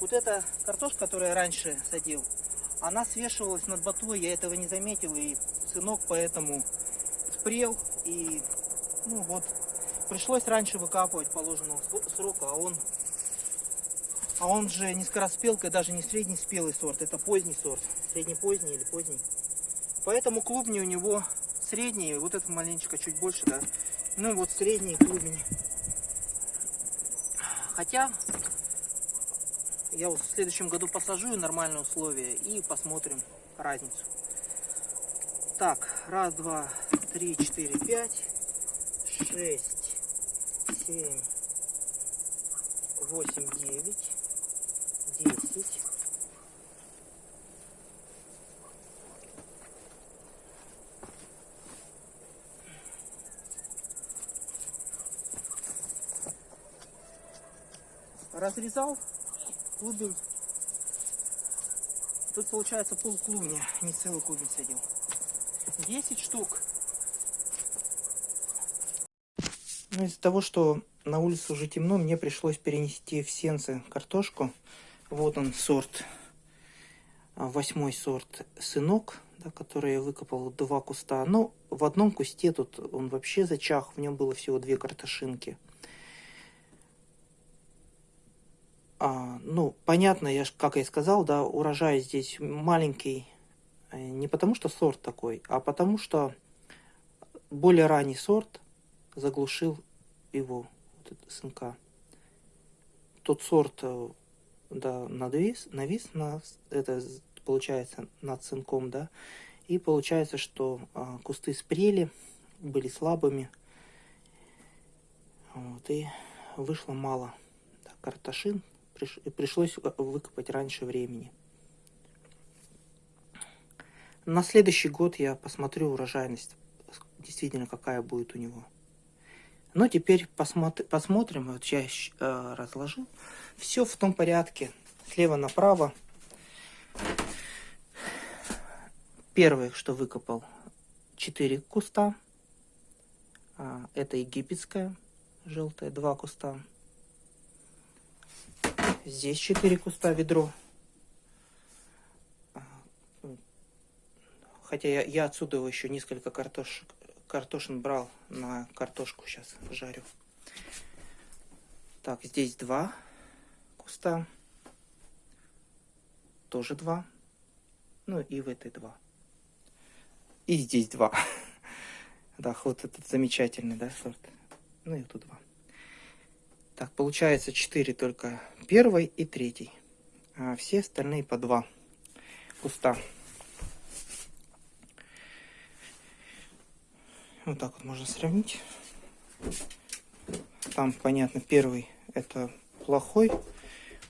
вот эта картошка, которую я раньше садил, она свешивалась над ботвой, я этого не заметил, и сынок поэтому спрел, и ну вот, пришлось раньше выкапывать положенного срока, а он а он же не скороспелка, даже не средний спелый сорт, это поздний сорт, средне-поздний или поздний. Поэтому клубни у него средние, вот это маленечко чуть больше, да. Ну вот средние клубни. Хотя я вот в следующем году посажу нормальные условия и посмотрим разницу. Так, раз, два, три, четыре, пять, шесть, семь, восемь, девять. 10. Разрезал клубень. Тут получается пол клубня, не целый клубень садил. 10 штук. Ну, из-за того, что на улице уже темно, мне пришлось перенести в сенцы картошку. Вот он сорт, а, восьмой сорт сынок, да, который я выкопал два куста. Но в одном кусте тут он вообще зачах, в нем было всего две картошинки. А, ну, понятно, я, как я и сказал, да, урожай здесь маленький. Э, не потому что сорт такой, а потому что более ранний сорт заглушил его, вот этот сынка. Тот сорт э, да, надвис, навис на, это получается над цинком, да, и получается, что а, кусты спрели, были слабыми, вот, и вышло мало да, картошин, приш, пришлось выкопать раньше времени. На следующий год я посмотрю урожайность, действительно какая будет у него. Но теперь посмотри, посмотрим, вот я э, разложил. Все в том порядке, слева направо. Первое, что выкопал, 4 куста. А, это египетская, желтая, два куста. Здесь 4 куста, ведро. Хотя я, я отсюда еще несколько картошек картошин брал на картошку сейчас жарю. Так, здесь два куста. Тоже два. Ну и в этой два. И здесь два. Да, вот этот замечательный, да, сорт. Ну и тут два. Так, получается 4 только первый и третий. А все остальные по 2 куста. Вот так вот можно сравнить. Там, понятно, первый это плохой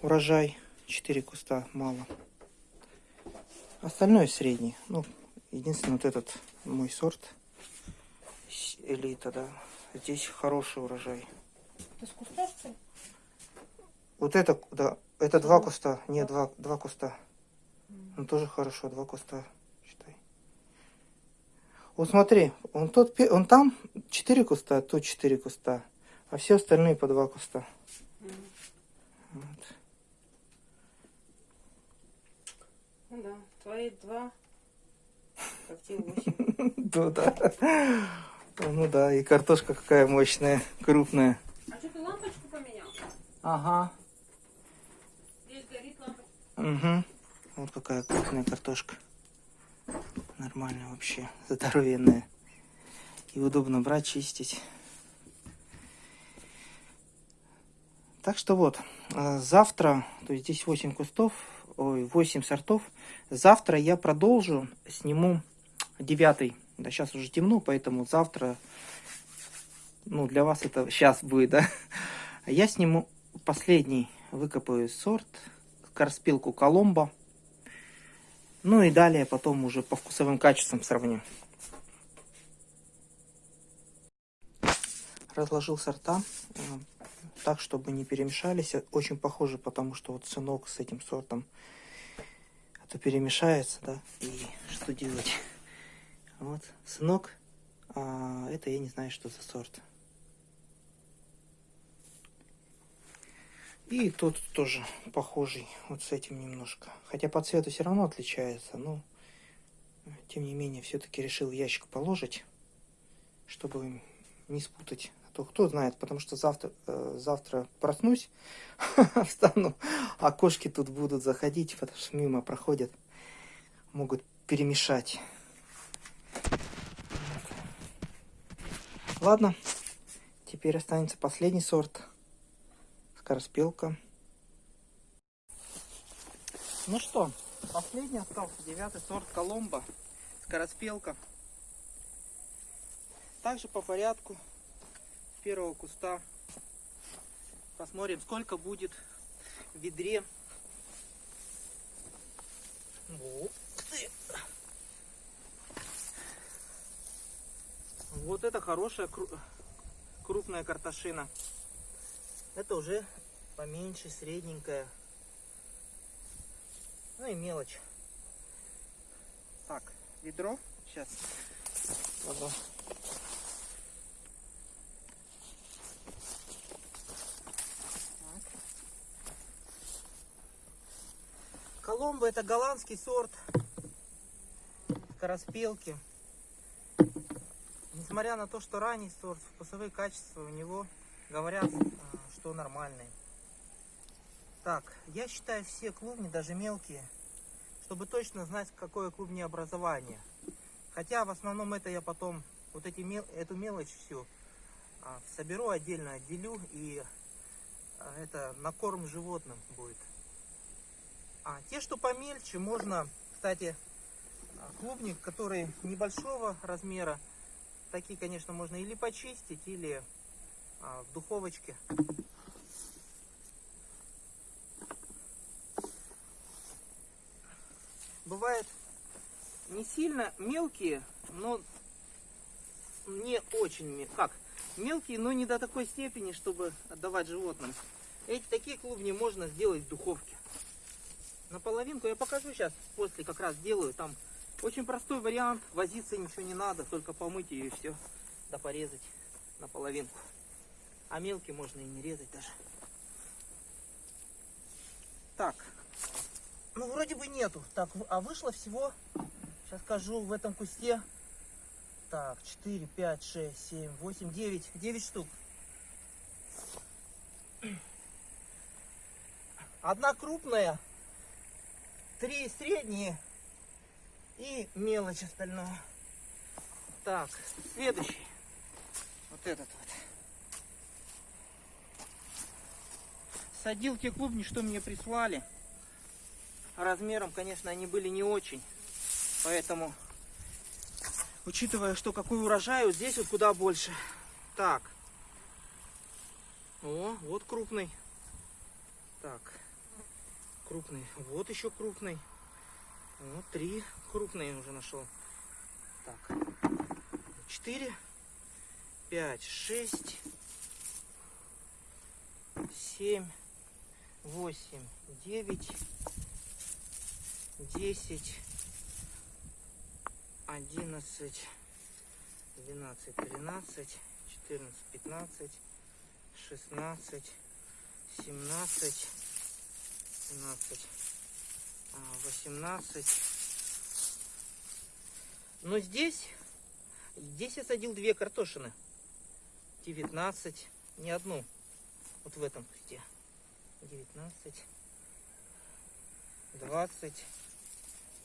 урожай. 4 куста мало. Остальное средний. Ну, единственное, вот этот мой сорт. Элита, да. Здесь хороший урожай. Это с куста, что ли? Вот это, да, это два куста. Нет, два, два куста. Ну, тоже хорошо, два куста, считай. Вот смотри, он, тот, он там четыре куста, тут четыре куста. А все остальные по два куста. Вот. Ну да, твои два, как те восемь. Ну да. Ну да, и картошка какая мощная, крупная. А что ты лампочку поменял? Ага. Здесь горит лампочка. Угу. Вот какая крупная картошка. Нормально вообще, здоровенная. И удобно брать, чистить. Так что вот, а, завтра, то есть здесь 8 кустов, ой, 8 сортов. Завтра я продолжу, сниму девятый. Да, сейчас уже темно, поэтому завтра, ну, для вас это сейчас будет, да. Я сниму последний, выкопаю сорт, корспилку Коломбо. Ну и далее потом уже по вкусовым качествам сравню. Разложил сорта так, чтобы не перемешались. Очень похоже, потому что вот сынок с этим сортом это перемешается, да, и что делать? Вот, сынок, а это я не знаю, что за сорт. И тут тоже похожий, вот с этим немножко. Хотя по цвету все равно отличается, но тем не менее все-таки решил ящик положить, чтобы не спутать. А то кто знает, потому что завтра, э, завтра проснусь, встану, а кошки тут будут заходить, потому что мимо проходят, могут перемешать. Ладно, теперь останется последний сорт. Скороспелка. Ну что, последний остался, девятый сорт Коломбо. Скороспелка. Также по порядку первого куста. Посмотрим, сколько будет в ведре. Ух ты. Вот это хорошая кру- крупная картошина. Это уже поменьше, средненькая. Ну и мелочь. Так, ведро. Сейчас. Ладно. Коломбо это голландский сорт скороспелки. Несмотря на то, что ранний сорт, вкусовые качества у него говорят, а, что нормальные. Так, я считаю все клубни, даже мелкие, чтобы точно знать, какое клубнеобразование. Хотя в основном это я потом, вот эти, мел- эту мелочь всю а, соберу отдельно, отделю и а, это на корм животным будет. А те, что помельче, можно, кстати, а, клубник, который небольшого размера, такие, конечно, можно или почистить, или а, в духовочке. Бывает не сильно мелкие, но не очень как мелкие, но не до такой степени, чтобы отдавать животным. Эти такие клубни можно сделать в духовке. На половинку я покажу сейчас, после как раз делаю. Там очень простой вариант, возиться ничего не надо, только помыть ее и все, да порезать на половинку. А мелкие можно и не резать даже. Так, ну вроде бы нету. Так, а вышло всего, сейчас скажу, в этом кусте. Так, 4, 5, 6, 7, 8, 9. 9 штук. Одна крупная, три средние и мелочь остальное. Так, следующий. Вот этот вот. Посадил те клубни, что мне прислали. Размером, конечно, они были не очень. Поэтому, учитывая, что какой урожай, вот здесь вот куда больше. Так. О, вот крупный. Так. Крупный. Вот еще крупный. Вот три крупные уже нашел. Так. Четыре. Пять. Шесть. Семь. Восемь. Девять. Десять. Одиннадцать. Двенадцать. Тринадцать. Четырнадцать. Пятнадцать. Шестнадцать. Семнадцать. 17, 18. Но здесь, здесь я садил две картошины. 19, не одну. Вот в этом кусте. 19, 20.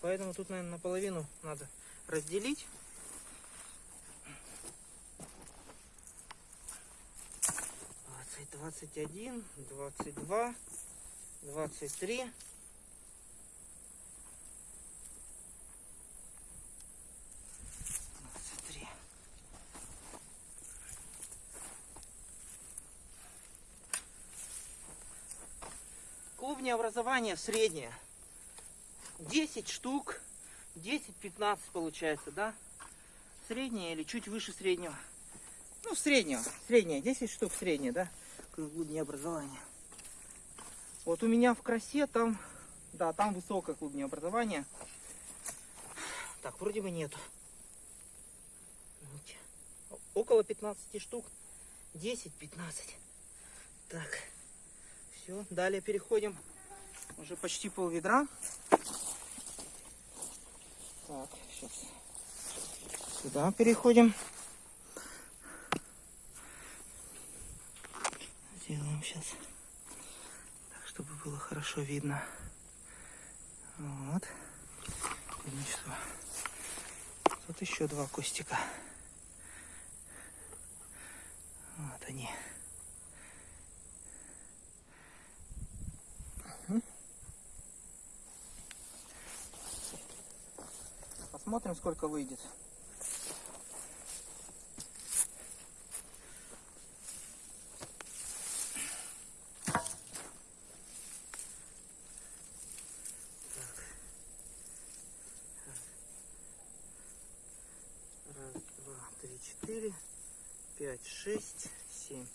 Поэтому тут, наверное, наполовину надо разделить. Двадцать, один, двадцать два. 23. Двадцать три. Клубни образования среднее. 10 штук. 10-15 получается, да? Среднее или чуть выше среднего. Ну, среднего. Среднее. 10 штук среднее, да? Клубни образования. Вот у меня в красе там, да, там высокое клубнее образование. Так, вроде бы нету. Около 15 штук. 10-15. Так, все, далее переходим. Уже почти пол ведра. Так, сейчас сюда переходим. Сделаем сейчас чтобы было хорошо видно. Вот. Ну что? Тут еще два кустика. Вот они. Посмотрим, сколько выйдет. четыре, пять, шесть, семь.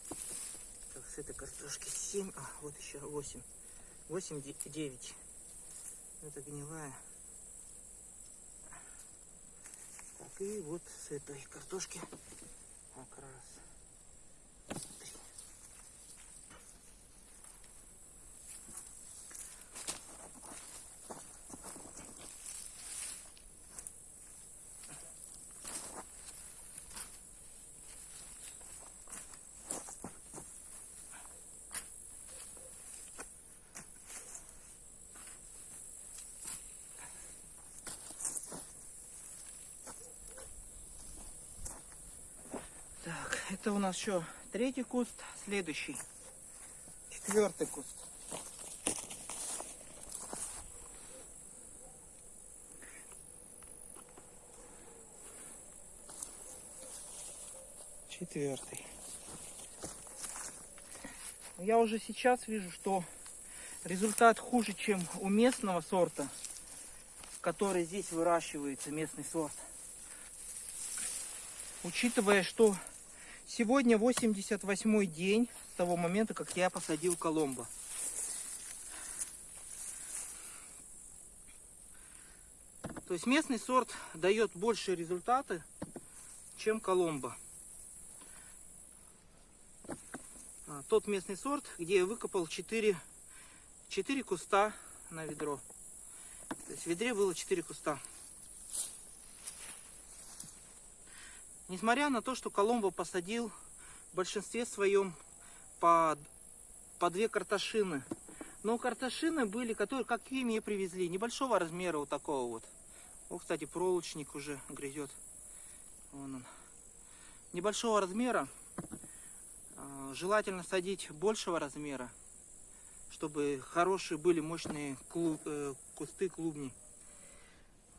Так, с этой картошки семь, а вот еще восемь, восемь, девять. Это гнилая. Так, и вот с этой картошки как раз Это у нас еще третий куст, следующий. Четвертый куст. Четвертый. Я уже сейчас вижу, что результат хуже, чем у местного сорта, который здесь выращивается, местный сорт. Учитывая, что Сегодня 88 день с того момента, как я посадил Коломбо. То есть местный сорт дает больше результаты, чем Коломбо. А, тот местный сорт, где я выкопал 4, 4 куста на ведро. То есть в ведре было 4 куста. Несмотря на то, что Коломбо посадил в большинстве своем по, по две картошины. Но картошины были, которые, какие мне привезли, небольшого размера вот такого вот. О, кстати, проволочник уже грызет. Вон он. Небольшого размера. А, желательно садить большего размера. чтобы хорошие были мощные клу- э, кусты клубней.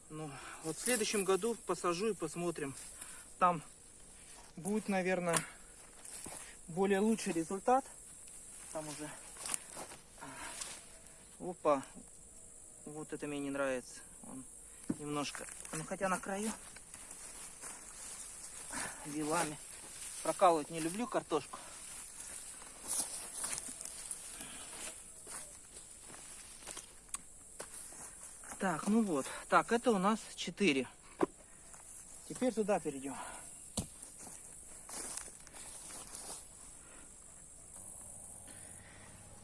Ну, вот в следующем году посажу и посмотрим. Там будет, наверное, более лучший результат. Там уже... Опа. Вот это мне не нравится. Он немножко... Ну, хотя на краю. Вилами. Прокалывать не люблю картошку. Так, ну вот. Так, это у нас 4. Теперь туда перейдем.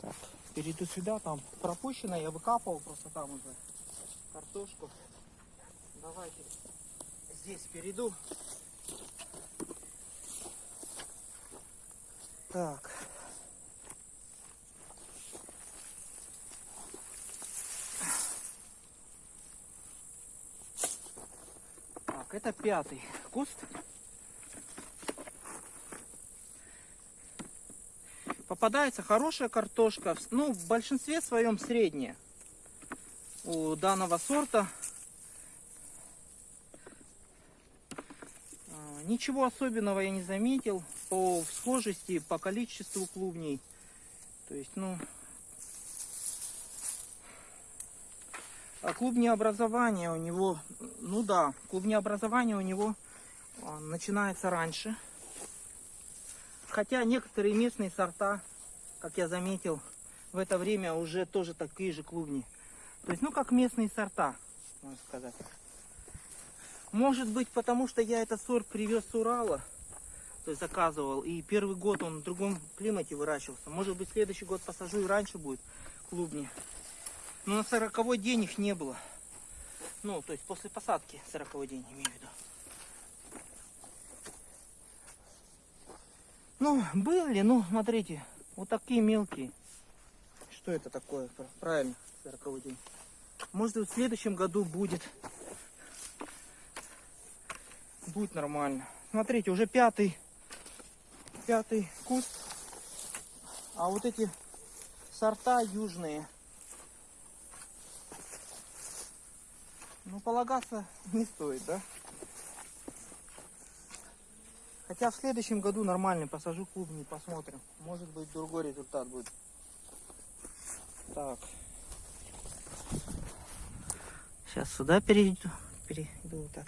Так, перейду сюда, там пропущено, я выкапывал просто там уже картошку. Давайте здесь перейду. Так. Так, это пятый куст. Попадается хорошая картошка, ну, в большинстве своем средняя у данного сорта. А, Ничего особенного я не заметил по схожести, по количеству клубней. То есть, ну, клубнеобразование у него, ну да, клубнеобразование у него а, начинается раньше. Хотя некоторые местные сорта, как я заметил, в это время уже тоже такие же клубни. То есть, ну, как местные сорта, можно сказать. Может быть, потому что я этот сорт привез с Урала, то есть заказывал, и первый год он в другом климате выращивался. Может быть, следующий год посажу и раньше будет клубни. Но на сороковой день их не было. Ну, то есть после посадки сороковой день, имею в виду. Ну, были, ну, смотрите, вот такие мелкие. Что это такое? Пр- Правильно, сороковой день. Может, в следующем году будет. Будет нормально. Смотрите, уже пятый, пятый куст. А вот эти сорта южные. Ну, полагаться не стоит, да? Хотя в следующем году нормальный посажу клубни, посмотрим. Может быть другой результат будет. Так. Сейчас сюда перейду. Перейду вот так.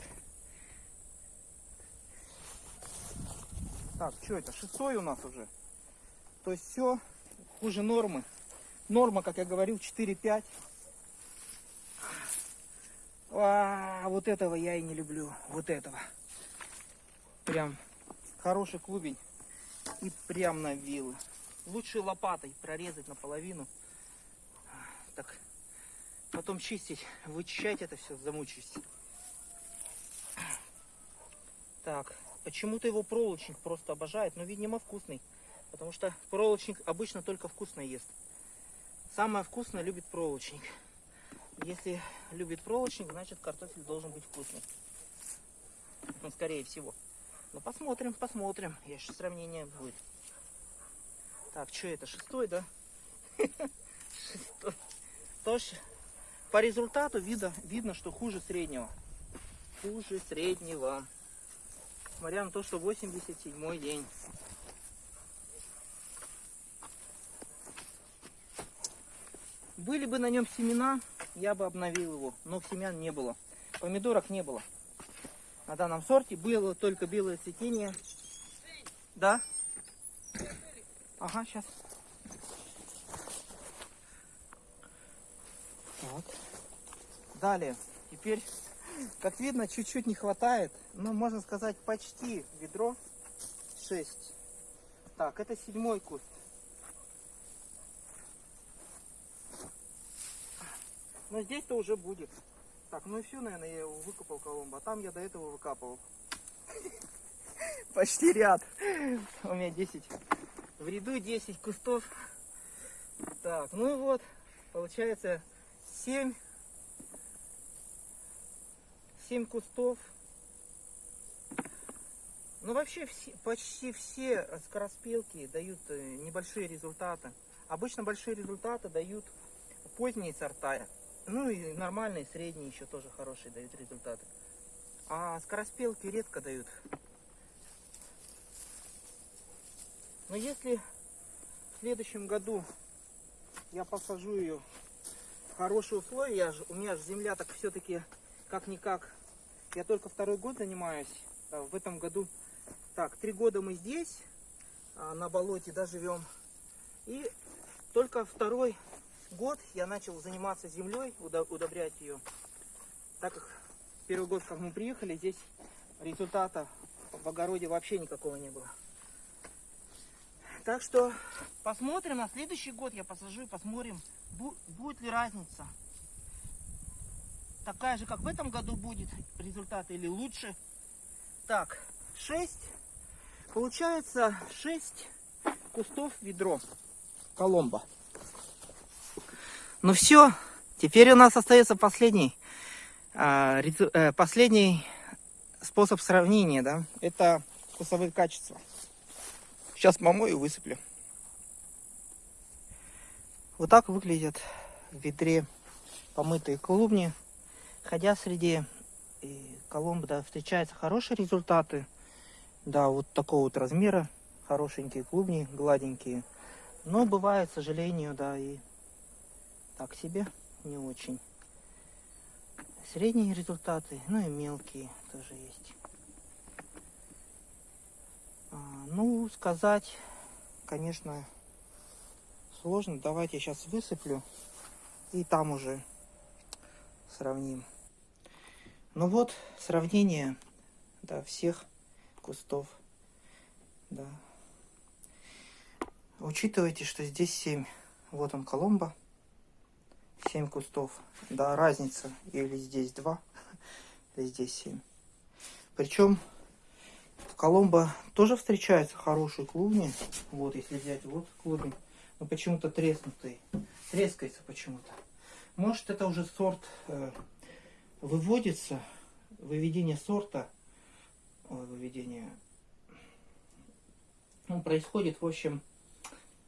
Так, что это? Шестой у нас уже. То есть все хуже нормы. Норма, как я говорил, 4-5. А, вот этого я и не люблю. Вот этого. Прям хороший клубень. И прям на вилы. Лучше лопатой прорезать наполовину. Так. Потом чистить, вычищать это все, замучаюсь. Так, почему-то его проволочник просто обожает, но, видимо, вкусный. Потому что проволочник обычно только вкусно ест. Самое вкусное любит проволочник. Если любит проволочник, значит картофель должен быть вкусный. Ну, скорее всего. Ну, посмотрим, посмотрим. Еще сравнение будет. Так, что это, шестой, да? Шестой. Тоже по результату видно, видно, что хуже среднего. Хуже среднего. Несмотря на то, что 87 день. Были бы на нем семена, я бы обновил его, но семян не было. Помидорок не было. На данном сорте было только белое цветение. Да? Ага, сейчас. Так. Далее. Теперь, как видно, чуть-чуть не хватает. Ну, можно сказать, почти ведро 6. Так, это седьмой куст. Но здесь-то уже будет. Так, ну и все, наверное, я его выкопал коломбо. А там я до этого выкапывал. Почти ряд. У меня 10. В ряду 10 кустов. Так, ну и вот. Получается 7. 7 кустов. Ну вообще все, почти все скороспелки дают э, небольшие результаты. Обычно большие результаты дают поздние сорта. Ну и нормальные, средние еще тоже хорошие дают результаты. А скороспелки редко дают. Но если в следующем году я посажу ее в хорошие условия, я ж- у меня же земля так все-таки как-никак, я только второй год занимаюсь, а в этом году, так, три года мы здесь, а, на болоте, да, живем, и только второй год я начал заниматься землей, удобрять ее, так как первый год, как мы приехали, здесь результата в огороде вообще никакого не было. Так что посмотрим на следующий год, я посажу и посмотрим, бу- будет ли разница. Такая же, как в этом году будет результат или лучше. Так, 6. Получается 6 кустов ведро. Коломба. Ну все, теперь у нас остается последний, а, э, последний способ сравнения, да, это вкусовые качества. Сейчас помою и высыплю. Вот так выглядят в ведре помытые клубни. Ходя среди коломб, да, встречаются хорошие результаты. Да, вот такого вот размера. Хорошенькие клубни, гладенькие. Но бывает, к сожалению, да, и так себе, не очень. Средние результаты, ну и мелкие тоже есть. А, ну, сказать, конечно, сложно. Давайте я сейчас высыплю и там уже сравним. Ну вот, сравнение да, всех кустов. Да. Учитывайте, что здесь 7. Вот он, Коломба. 7 кустов. Да, разница. Или здесь 2, или здесь 7. Причем в Коломбо тоже встречаются хорошие клубни. Вот, если взять вот клубень. Но почему-то треснутый. Трескается почему-то. Может, это уже сорт э, выводится, выведение сорта, ой, выведение, ну, происходит, в общем,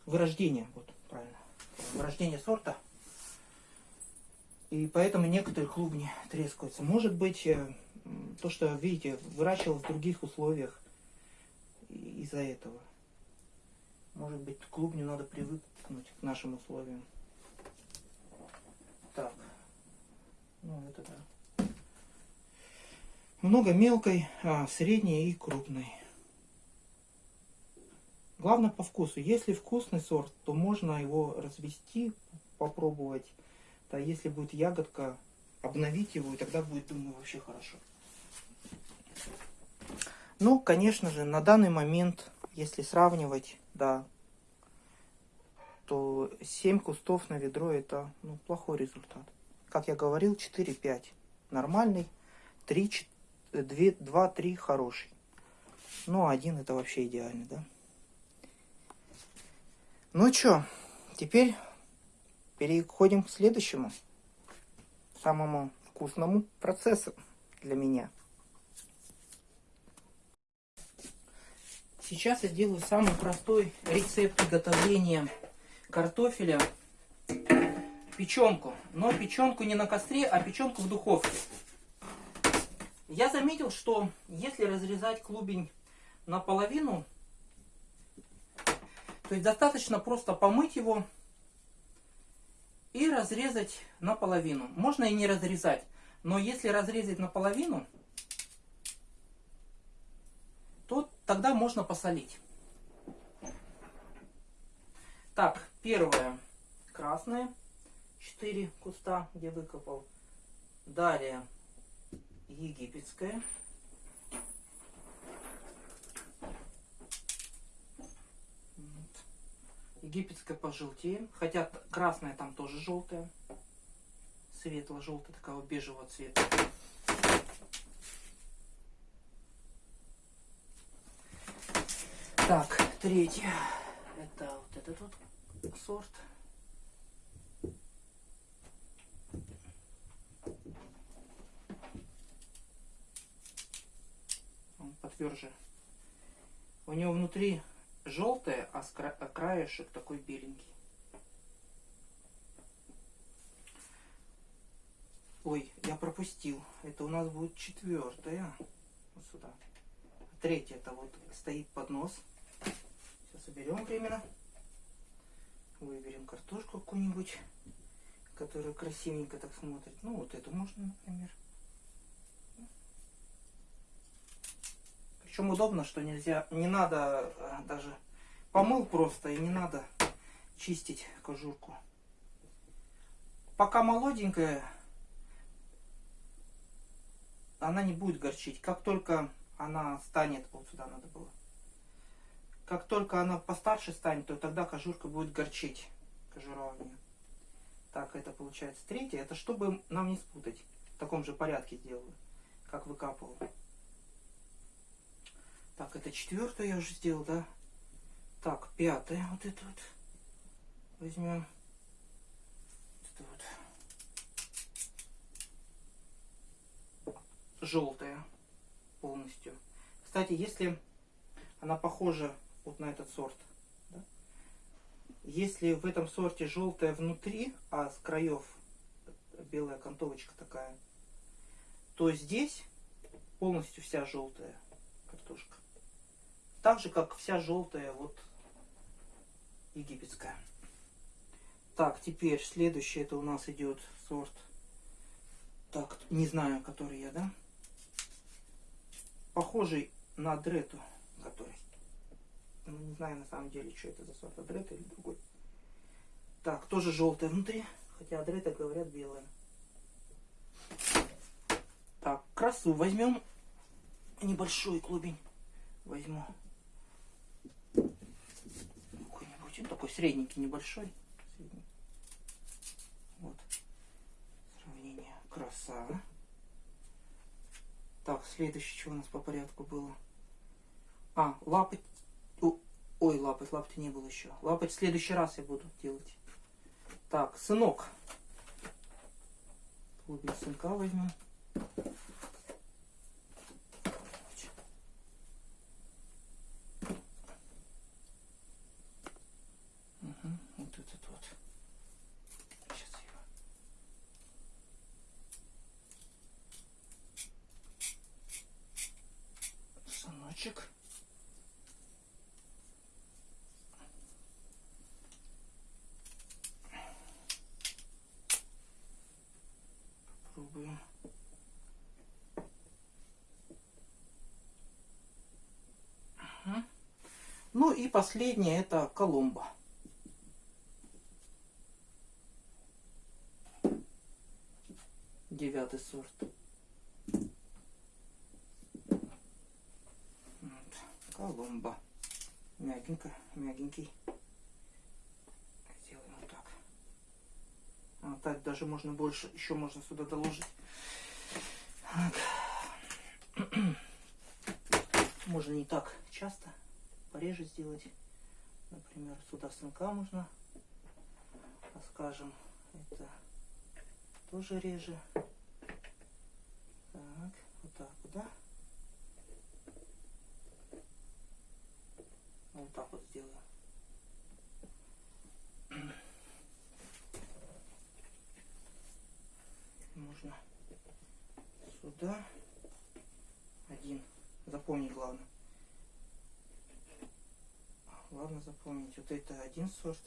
вырождение, вот, правильно, вырождение сорта. И поэтому некоторые клубни трескаются. Может быть, э, то, что, видите, выращивал в других условиях из-за этого. Может быть, клубню надо привыкнуть к нашим условиям. Так. Ну, это да. Много мелкой, а, средней и крупной. Главное по вкусу. Если вкусный сорт, то можно его развести, попробовать. Да, если будет ягодка, обновить его, и тогда будет, думаю, вообще хорошо. Ну, конечно же, на данный момент, если сравнивать, да, то 7 кустов на ведро это ну, плохой результат. Как я говорил, 4-5 нормальный, 3, 2-3 хороший. Ну, один это вообще идеальный, да? Ну что, теперь переходим к следующему, самому вкусному процессу для меня. Сейчас я сделаю самый простой рецепт приготовления картофеля. Печенку. Но печенку не на костре, а печенку в духовке. Я заметил, что если разрезать клубень наполовину, то есть достаточно просто помыть его и разрезать наполовину. Можно и не разрезать, но если разрезать наполовину, то тогда можно посолить. Так, первое красное, 4 куста, где выкопал. Далее египетское. Египетская пожелтее, хотя красная там тоже желтая. Светло-желтая, такого бежевого цвета. Так, третье. Это вот этот вот сорт. Он потверже. У него внутри желтое, а краешек такой беленький. Ой, я пропустил. Это у нас будет четвертая. Вот сюда. Третья это вот стоит поднос. Сейчас уберем временно. Выберем картошку какую-нибудь, которая красивенько так смотрит. Ну, вот эту можно, например. Причем удобно, что нельзя, не надо э, даже помыл просто и не надо чистить кожурку. Пока молоденькая, она не будет горчить. Как только она станет, вот сюда надо было, как только она постарше станет, то тогда кожурка будет горчить. Кожура у нее. Так, это получается третья. Это чтобы нам не спутать. В таком же порядке сделаю, как выкапывал. Так, это четвертую я уже сделал, да? Так, пятая вот это вот. Возьмем. Это вот. Желтая полностью. Кстати, если она похожа вот на этот сорт, да? если в этом сорте желтая внутри, а с краев белая окантовочка такая, то здесь полностью вся желтая картошка. Так же, как вся желтая вот египетская. Так, теперь следующий это у нас идет сорт. Так, не знаю, который я, да? Похожий на дрету, который. Ну, не знаю на самом деле, что это за сорт, адрета или другой. Так, тоже желтая внутри, хотя адрета, говорят, белая. Так, красу возьмем. Небольшой клубень возьму. Он такой средненький, небольшой. Средний. Вот. Сравнение. Краса. Так, следующее, что у нас по порядку было? А, лапоть. Ой, лапоть, лапоть не было еще. Лапоть в следующий раз я буду делать. Так, сынок. Клубень сынка возьму. Мгм, вот этот вот. Сейчас его. Сыночек. Попробуем. Ага. И последнее это Коломба. Девятый сорт. Вот. Коломба. Мягенько, мягенький. Сделаем вот так. А, так даже можно больше, еще можно сюда доложить. Так. Можно не так часто, пореже сделать. Например, сюда сынка можно, а скажем, это тоже реже. Так, вот так да? Вот так вот сделаю. Можно сюда один. Запомнить главное. Главное запомнить. Вот это один сорт.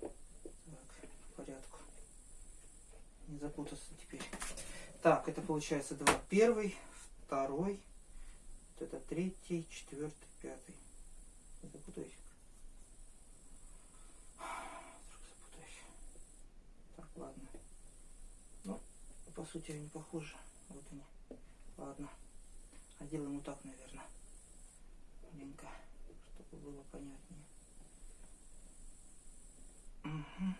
Так, по порядку. Не запутаться теперь. Так, это получается два. Первый, второй, вот это третий, четвертый, пятый. Запутаюсь. Запутаюсь. Так, ладно. Ну, по сути они похожи. Вот они. Ладно. А делаем вот так, наверное. Маленько, чтобы было понятнее. Мгм.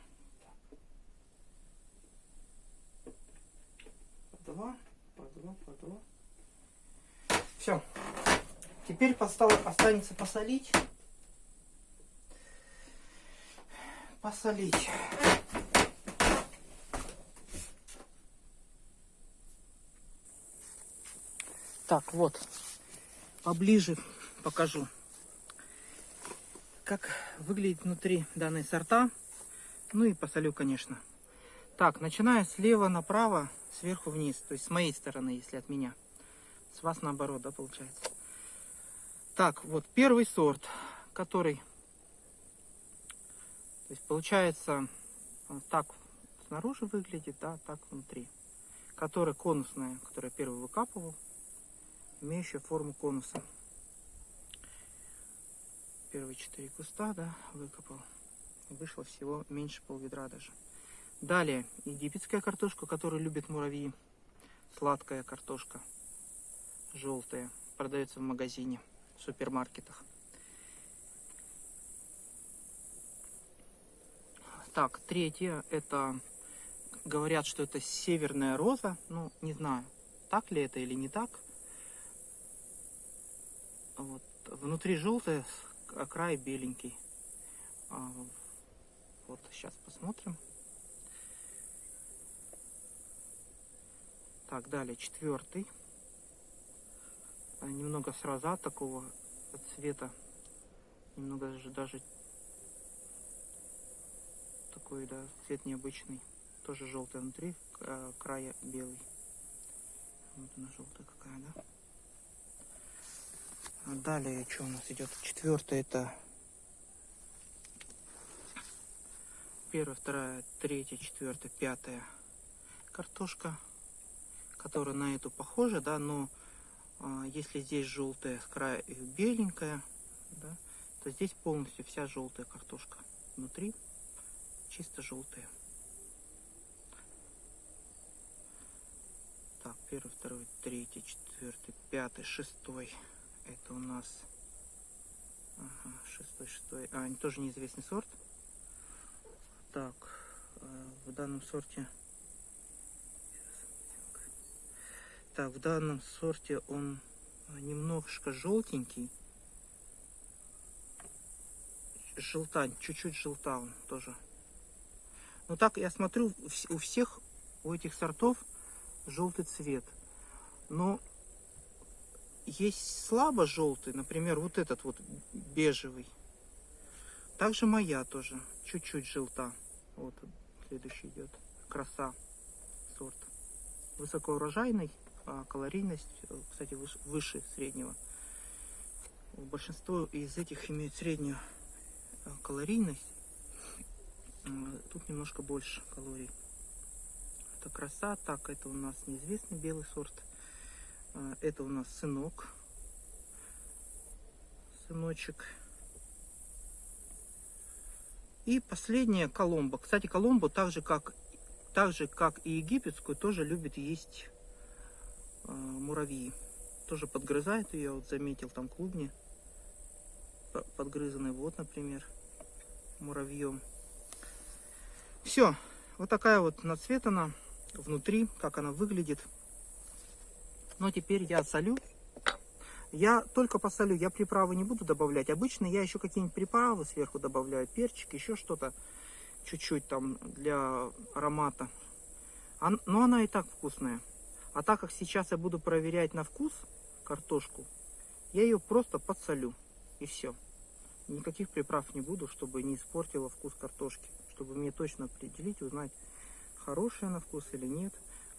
По два, по два, по два. Все. Теперь постал- останется посолить. Посолить. Так, вот. Поближе покажу. Как выглядит внутри данной сорта. Ну и посолю, конечно. Так, начиная слева направо, сверху вниз. То есть с моей стороны, если от меня. С вас наоборот, да, получается. Так, вот первый сорт, который... То есть получается, он так снаружи выглядит, да, так внутри. Которая конусная, которую я первый выкапывал, имеющая форму конуса. Первые четыре куста, да, выкопал. Вышло всего меньше полведра даже. Далее, египетская картошка, которую любят муравьи. Сладкая картошка, желтая, продается в магазине, в супермаркетах. Так, третье, это, говорят, что это северная роза, ну, не знаю, так ли это или не так. Вот, внутри желтая, а край беленький. А, вот, сейчас посмотрим. Так, далее, четвертый. А, немного с роза такого цвета. Немного даже, даже такой, да, цвет необычный. Тоже желтый внутри, а, края белый. Вот она желтая какая, да? Далее, что у нас идет? Четвертое это первая, вторая, третья, четвертая, пятая картошка которая на эту похожа, да, но а, если здесь желтая с края и беленькая, да, то здесь полностью вся желтая картошка. Внутри чисто желтая. Так, первый, второй, третий, четвертый, пятый, шестой. Это у нас шестой, шестой. А, они тоже неизвестный сорт. Так, э, в данном сорте Так, в данном сорте он немножко желтенький. Желтань, чуть-чуть желта он тоже. Ну так, я смотрю, у всех, у этих сортов желтый цвет. Но есть слабо желтый, например, вот этот вот бежевый. Также моя тоже, чуть-чуть желта. Вот следующий идет. Краса сорт. Высокоурожайный а калорийность, э, кстати, выше среднего. Большинство из этих имеют среднюю э, калорийность. Тут немножко больше калорий. Это краса. Так, это у нас неизвестный белый сорт. Это у нас сынок. Сыночек. И последняя коломба. Кстати, коломбу так же, как, так же, как и египетскую, тоже любит есть а, муравьи. Тоже подгрызают ее, вот заметил там клубни подгрызанные. Вот, например, муравьем. Все, вот такая вот нацветана внутри, как она выглядит. Но теперь я солю. Я только посолю, я приправы не буду добавлять. Обычно я еще какие-нибудь приправы сверху добавляю, перчик, еще что-то, чуть-чуть там для аромата. Но она и так вкусная. А так как сейчас я буду проверять на вкус картошку, я ее просто подсолю. И все. Никаких приправ не буду, чтобы не испортила вкус картошки. Чтобы мне точно определить, узнать, хорошая на вкус или нет.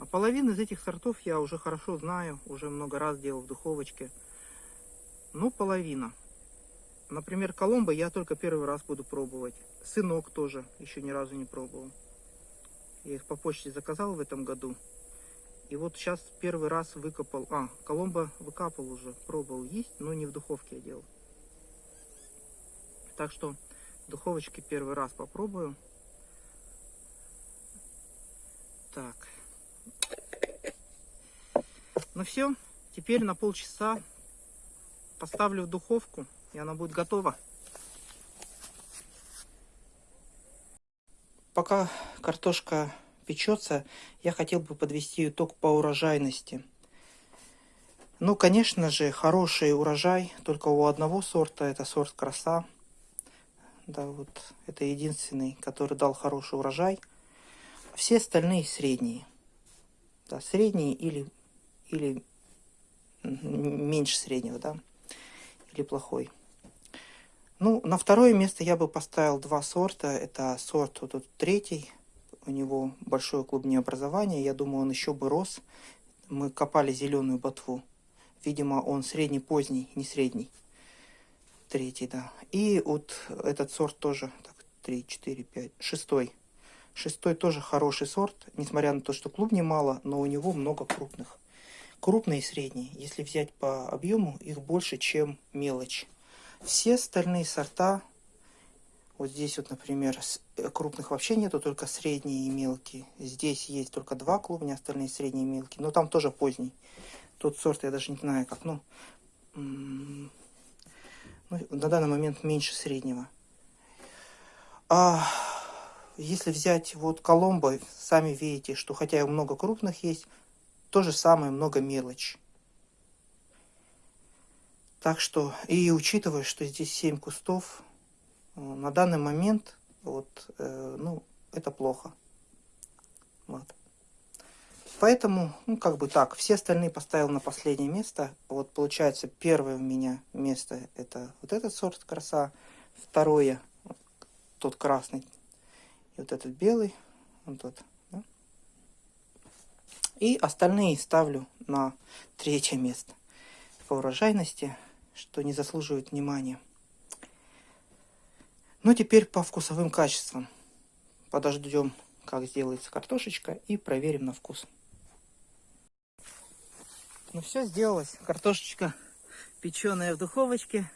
А половину из этих сортов я уже хорошо знаю, уже много раз делал в духовочке. Ну, половина. Например, коломбо я только первый раз буду пробовать. Сынок тоже еще ни разу не пробовал. Я их по почте заказал в этом году. И вот сейчас первый раз выкопал, а, Коломбо выкапал уже, пробовал есть, но не в духовке я делал. Так что в духовочке первый раз попробую. Так. Ну все, теперь на полчаса поставлю в духовку, и она будет готова. Пока картошка печется, я хотел бы подвести итог по урожайности. Ну, конечно же, хороший урожай только у одного сорта, это сорт краса. Да, вот это единственный, который дал хороший урожай. Все остальные средние. Да, средние или, или меньше среднего, да, или плохой. Ну, на второе место я бы поставил два сорта. Это сорт вот тут третий, у него большое клубнеобразование. Я думаю, он еще бы рос. Мы копали зеленую ботву. Видимо, он средний поздний, не средний. Третий, да. И вот этот сорт тоже. Так, три, четыре, пять. Шестой. Шестой тоже хороший сорт, несмотря на то, что клубней мало, но у него много крупных. Крупные и средние. Если взять по объему, их больше, чем мелочь. Все остальные сорта, вот здесь вот, например, э, крупных вообще нету, только средние и мелкие. Здесь есть только два клубня, остальные средние и мелкие. Но там тоже поздний. Тот сорт я даже не знаю как, ну, ну на данный момент меньше среднего. А если взять вот Коломбо, сами видите, что хотя и много крупных есть, то же самое много мелочь. Так что, и учитывая, что здесь 7 кустов, э, на данный момент, вот, э, ну, это плохо. Вот. Поэтому, ну, как бы так, все остальные поставил на последнее место. Вот, получается, первое у меня место, это вот этот сорт краса. Второе, тот красный, и вот этот белый, вот тот. И остальные ставлю на третье место по урожайности, что не заслуживает внимания. Ну, теперь по вкусовым качествам. Подождем, как сделается картошечка, и проверим на вкус. Ну все, сделалось. Картошечка печеная в духовочке.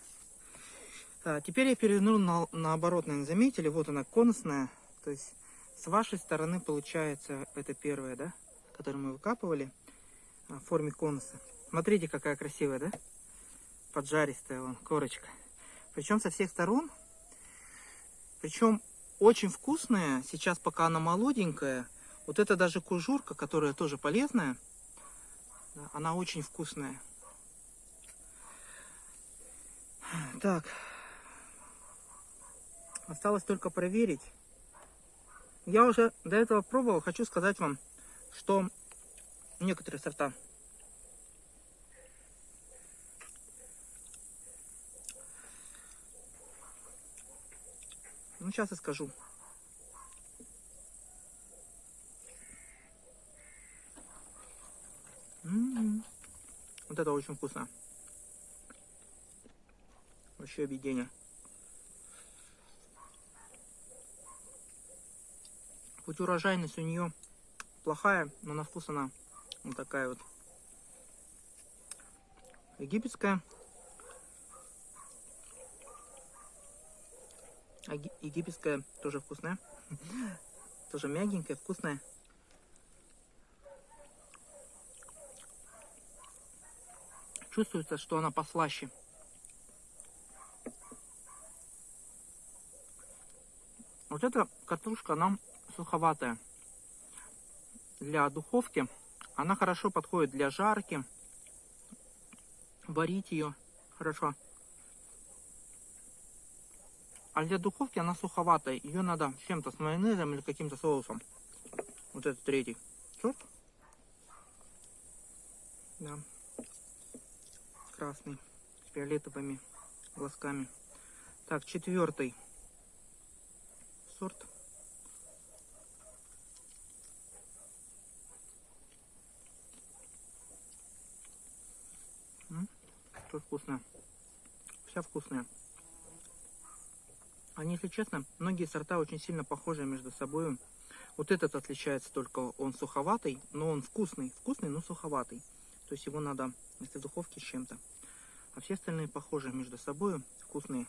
А, теперь я переверну на, наоборот, наверное, заметили. Вот она конусная. То есть с вашей стороны получается это первое, да, которое мы выкапывали а, в форме конуса. Смотрите, какая красивая, да? Поджаристая вон, корочка. Причем со всех сторон. Причем очень вкусная. Сейчас пока она молоденькая. Вот это даже кужурка, которая тоже полезная. Она очень вкусная. Так. Осталось только проверить. Я уже до этого пробовал. Хочу сказать вам, что некоторые сорта Ну, сейчас и скажу. М -м -м. Вот это очень вкусно. Вообще объедение. Хоть урожайность у нее плохая, но на вкус она вот такая вот египетская. Египетская тоже вкусная. Тоже мягенькая, вкусная. Чувствуется, что она послаще. Вот эта картошка, она суховатая. Для духовки она хорошо подходит для жарки. Варить ее хорошо. А для духовки она суховатая. Ее надо чем-то с майонезом или каким-то соусом. Вот этот третий сорт. Да. Красный. С фиолетовыми глазками. Так, четвертый сорт. Что вкусно. Вся вкусная. Они, если честно, многие сорта очень сильно похожи между собой. Вот этот отличается только, он суховатый, но он вкусный. Вкусный, но суховатый. То есть его надо, если в духовке с чем-то. А все остальные похожи между собой, вкусные.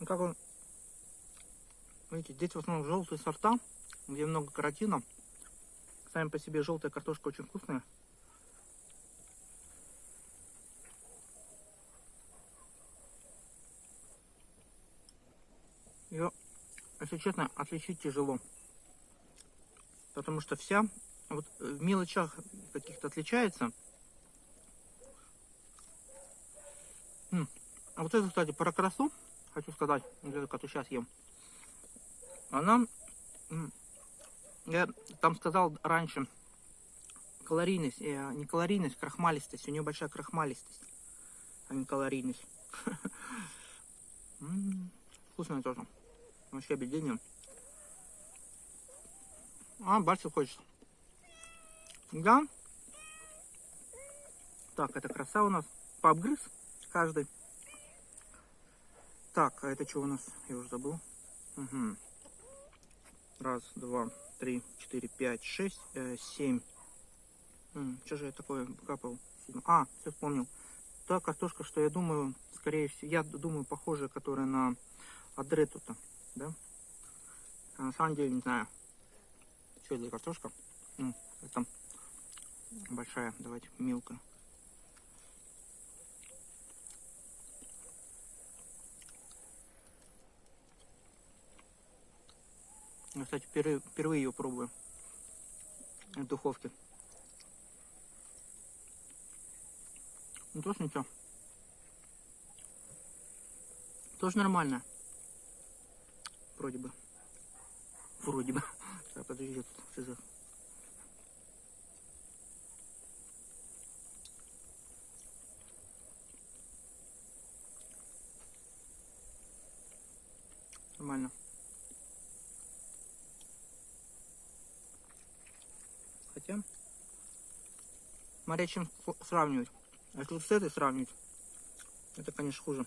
Ну как он, видите, здесь в основном желтые сорта, где много каротина. Сами по себе желтая картошка очень вкусная. Ее, если честно, отличить тяжело. Потому что вся вот в мелочах каких-то отличается. А вот это, кстати, про красу, хочу сказать, вот эту, которую сейчас ем. Она, я там сказал раньше, калорийность, э, не калорийность, крахмалистость. У нее большая крахмалистость, а не калорийность. Вкусная тоже. Вообще объедение. А, больше хочется. Да. Так, это краса у нас. Пообгрыз каждый. Так, а это что у нас? Я уже забыл. Угу. Раз, два, три, четыре, пять, шесть, э, семь. что же я такое капал? А, все вспомнил. Та картошка, что я думаю, скорее всего, я думаю, похожая, которая на адрету-то, да? А на самом деле не знаю. Что это за картошка? Это большая, давайте мелкая. Я, кстати, впервые, впервые ее пробую в духовке. Ну, тоже ничего. Тоже нормально. Вроде бы. Вроде бы. Так, подожди, тут шиза. Нормально. Хотя, смотря чем сравнивать. А если с этой сравнивать, это, конечно, хуже.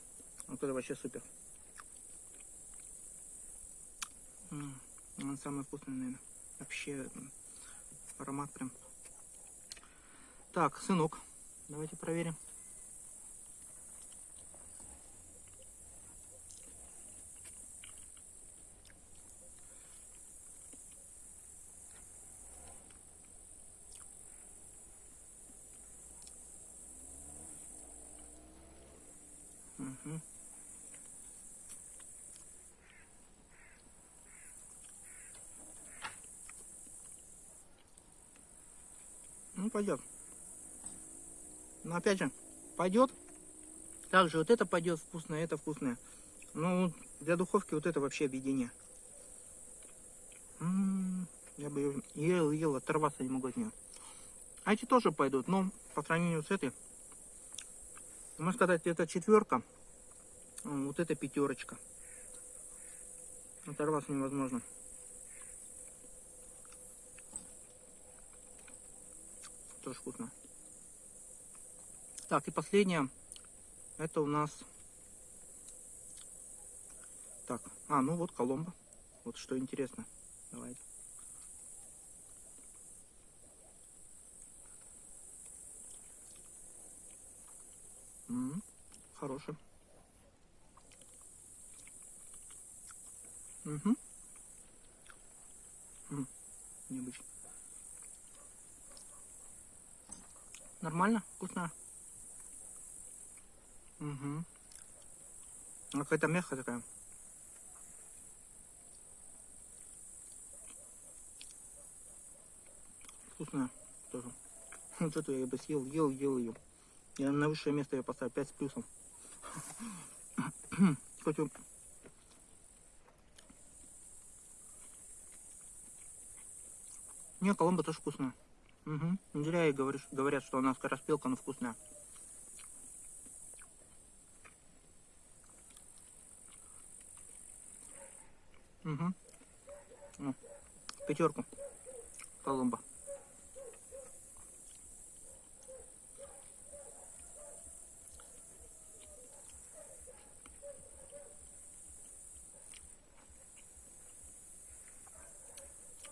Вот это вообще супер. М, Он самый вкусный, наверное. Вообще аромат прям. Так, сынок. Давайте проверим. Мгм. Ну, пойдет. Но опять же, пойдет. Также вот это пойдет вкусное, это вкусное. Ну, для духовки вот это вообще объединение. М, Я бы ел, ел, оторваться не могу от нее. А эти тоже пойдут, но по сравнению с этой, можно сказать, это четверка, вот это пятерочка. Оторваться невозможно. Тоже вкусно. Так, и последнее. Это у нас... Так, а, ну вот Коломбо. Вот что интересно. Давайте. М, Хороший. Угу. Необычно. Нормально? Вкусно? Угу. Какая-то мягкая такая. Вкусная тоже. Вот эту я бы съел, ел, ел ее. Я на высшее место ее поставил 5 с плюсом. Он- Не, Коломбо тоже вкусная. Угу. Не зря и говоришь, говорят, что она скороспелка, но вкусная. Угу. Пятерку. Коломбо.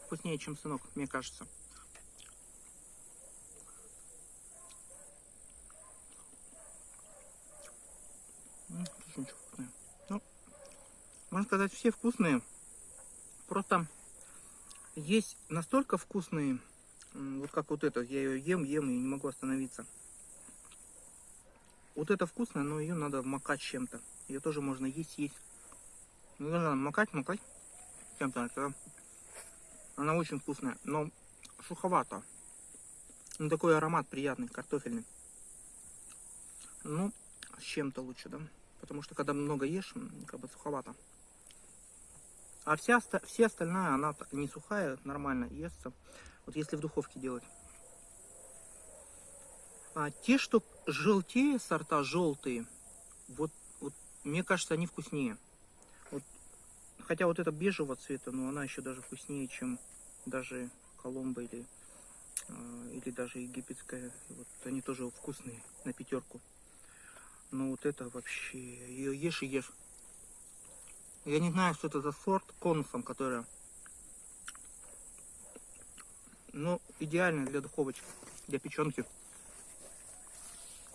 Вкуснее, чем сынок, мне кажется. М, тоже ничего вкусное. Ну, можно сказать, все вкусные. Просто есть настолько вкусные, вот как вот это, я ее ем, ем и не могу остановиться. Вот это вкусно, но ее надо макать чем-то. Ее тоже можно есть, есть. Ну, надо макать, макать чем-то. тогда Она очень вкусная, но суховато. Ну, такой аромат приятный, картофельный. Ну, с чем-то лучше, да? Потому что когда много ешь, как бы суховато. А вся, все остальная, она не сухая, нормально естся. Вот если в духовке делать. А те, что желтее сорта, желтые, вот, вот мне кажется, они вкуснее. Вот, хотя вот эта бежевого цвета, но она еще даже вкуснее, чем даже Коломбо или, э, или даже египетская. Вот они тоже вкусные на пятерку. Но вот это вообще ее ешь и ешь. Я не знаю, что это за сорт конусом, которая ну, идеально для духовочки, для печенки.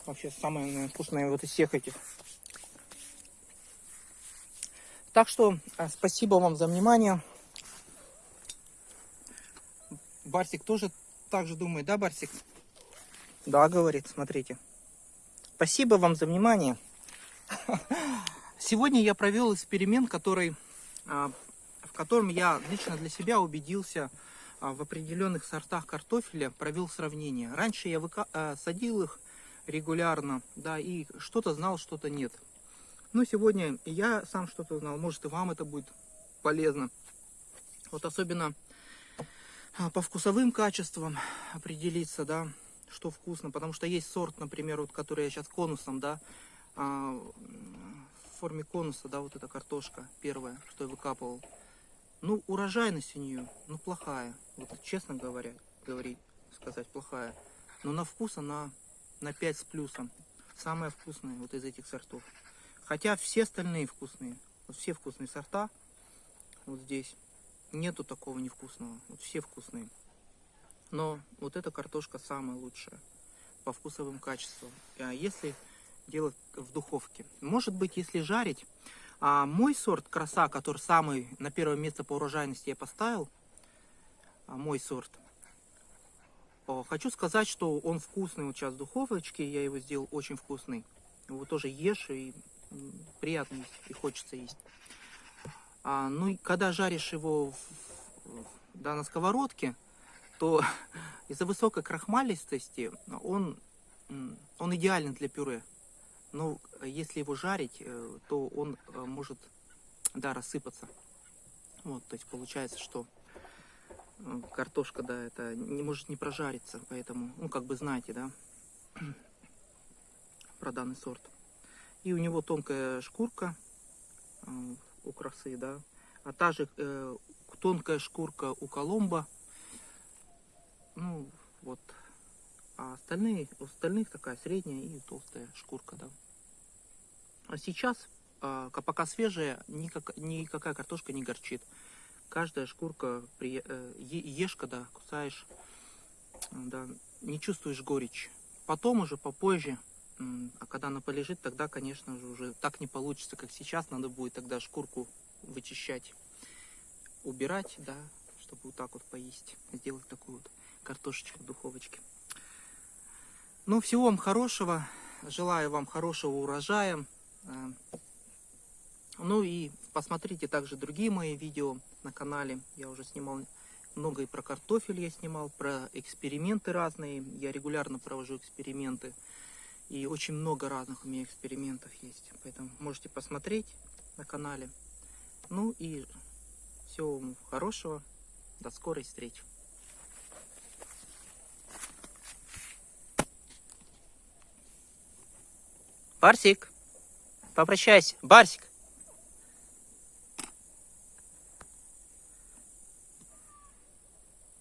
Вообще самое наверное, вкусное вот из всех этих. Так что а, спасибо вам за внимание. Барсик тоже так же думает, да, Барсик? Да, говорит, смотрите. Спасибо вам за внимание. Сегодня я провел эксперимент, который, а, в котором я лично для себя убедился а, в определенных сортах картофеля, провел сравнение. Раньше я выка... а, садил их регулярно, да, и что-то знал, что-то нет. Но сегодня я сам что-то знал, может и вам это будет полезно. Вот особенно по вкусовым качествам определиться, да, что вкусно. Потому что есть сорт, например, вот который я сейчас конусом, да, в форме конуса, да, вот эта картошка первая, что я выкапывал. Ну, урожайность у нее, ну, плохая. Вот честно говоря, говорить, сказать, плохая. Но на вкус она на 5 с плюсом. Самая вкусная вот из этих сортов. Хотя все остальные вкусные. Вот все вкусные сорта. Вот здесь. Нету такого невкусного. Вот все вкусные. Но вот эта картошка самая лучшая по вкусовым качествам. А если делать в духовке. Может быть, если жарить. А мой сорт краса, который самый на первое место по урожайности я поставил, а мой сорт, хочу сказать, что он вкусный вот сейчас в духовочке, я его сделал очень вкусный. Его тоже ешь и приятно и хочется есть. А, ну и когда жаришь его в- да, на сковородке, то из-за высокой крахмалистости он, он идеален для пюре. Но если его жарить, э, то он э, может да, рассыпаться. Вот, то есть получается, что э, картошка, да, это не может не прожариться, поэтому, ну, как бы знаете, да, про данный сорт. И у него тонкая шкурка у красы, да, а та же э, тонкая шкурка у коломба. Ну, вот. А остальные, у остальных такая средняя и толстая шкурка, да. А сейчас, а, ка- пока свежая, никак, никакая картошка не горчит. Каждая шкурка, при, э, ешь, когда кусаешь, да, не чувствуешь горечь. Потом уже, попозже, а когда она полежит, тогда, конечно же, уже так не получится, как сейчас. Надо будет тогда шкурку вычищать, убирать, да, чтобы вот так вот поесть. Сделать такую вот картошечку в духовочке. Ну, всего вам хорошего. Желаю вам хорошего урожая. Э, Ну и посмотрите также другие мои видео на канале. Я уже снимал много и про картофель я снимал, про эксперименты разные. Я регулярно провожу эксперименты. И очень много разных у меня экспериментов есть. Поэтому можете посмотреть на канале. Ну и всего вам хорошего. До скорой встречи. Барсик, попрощайся. Барсик.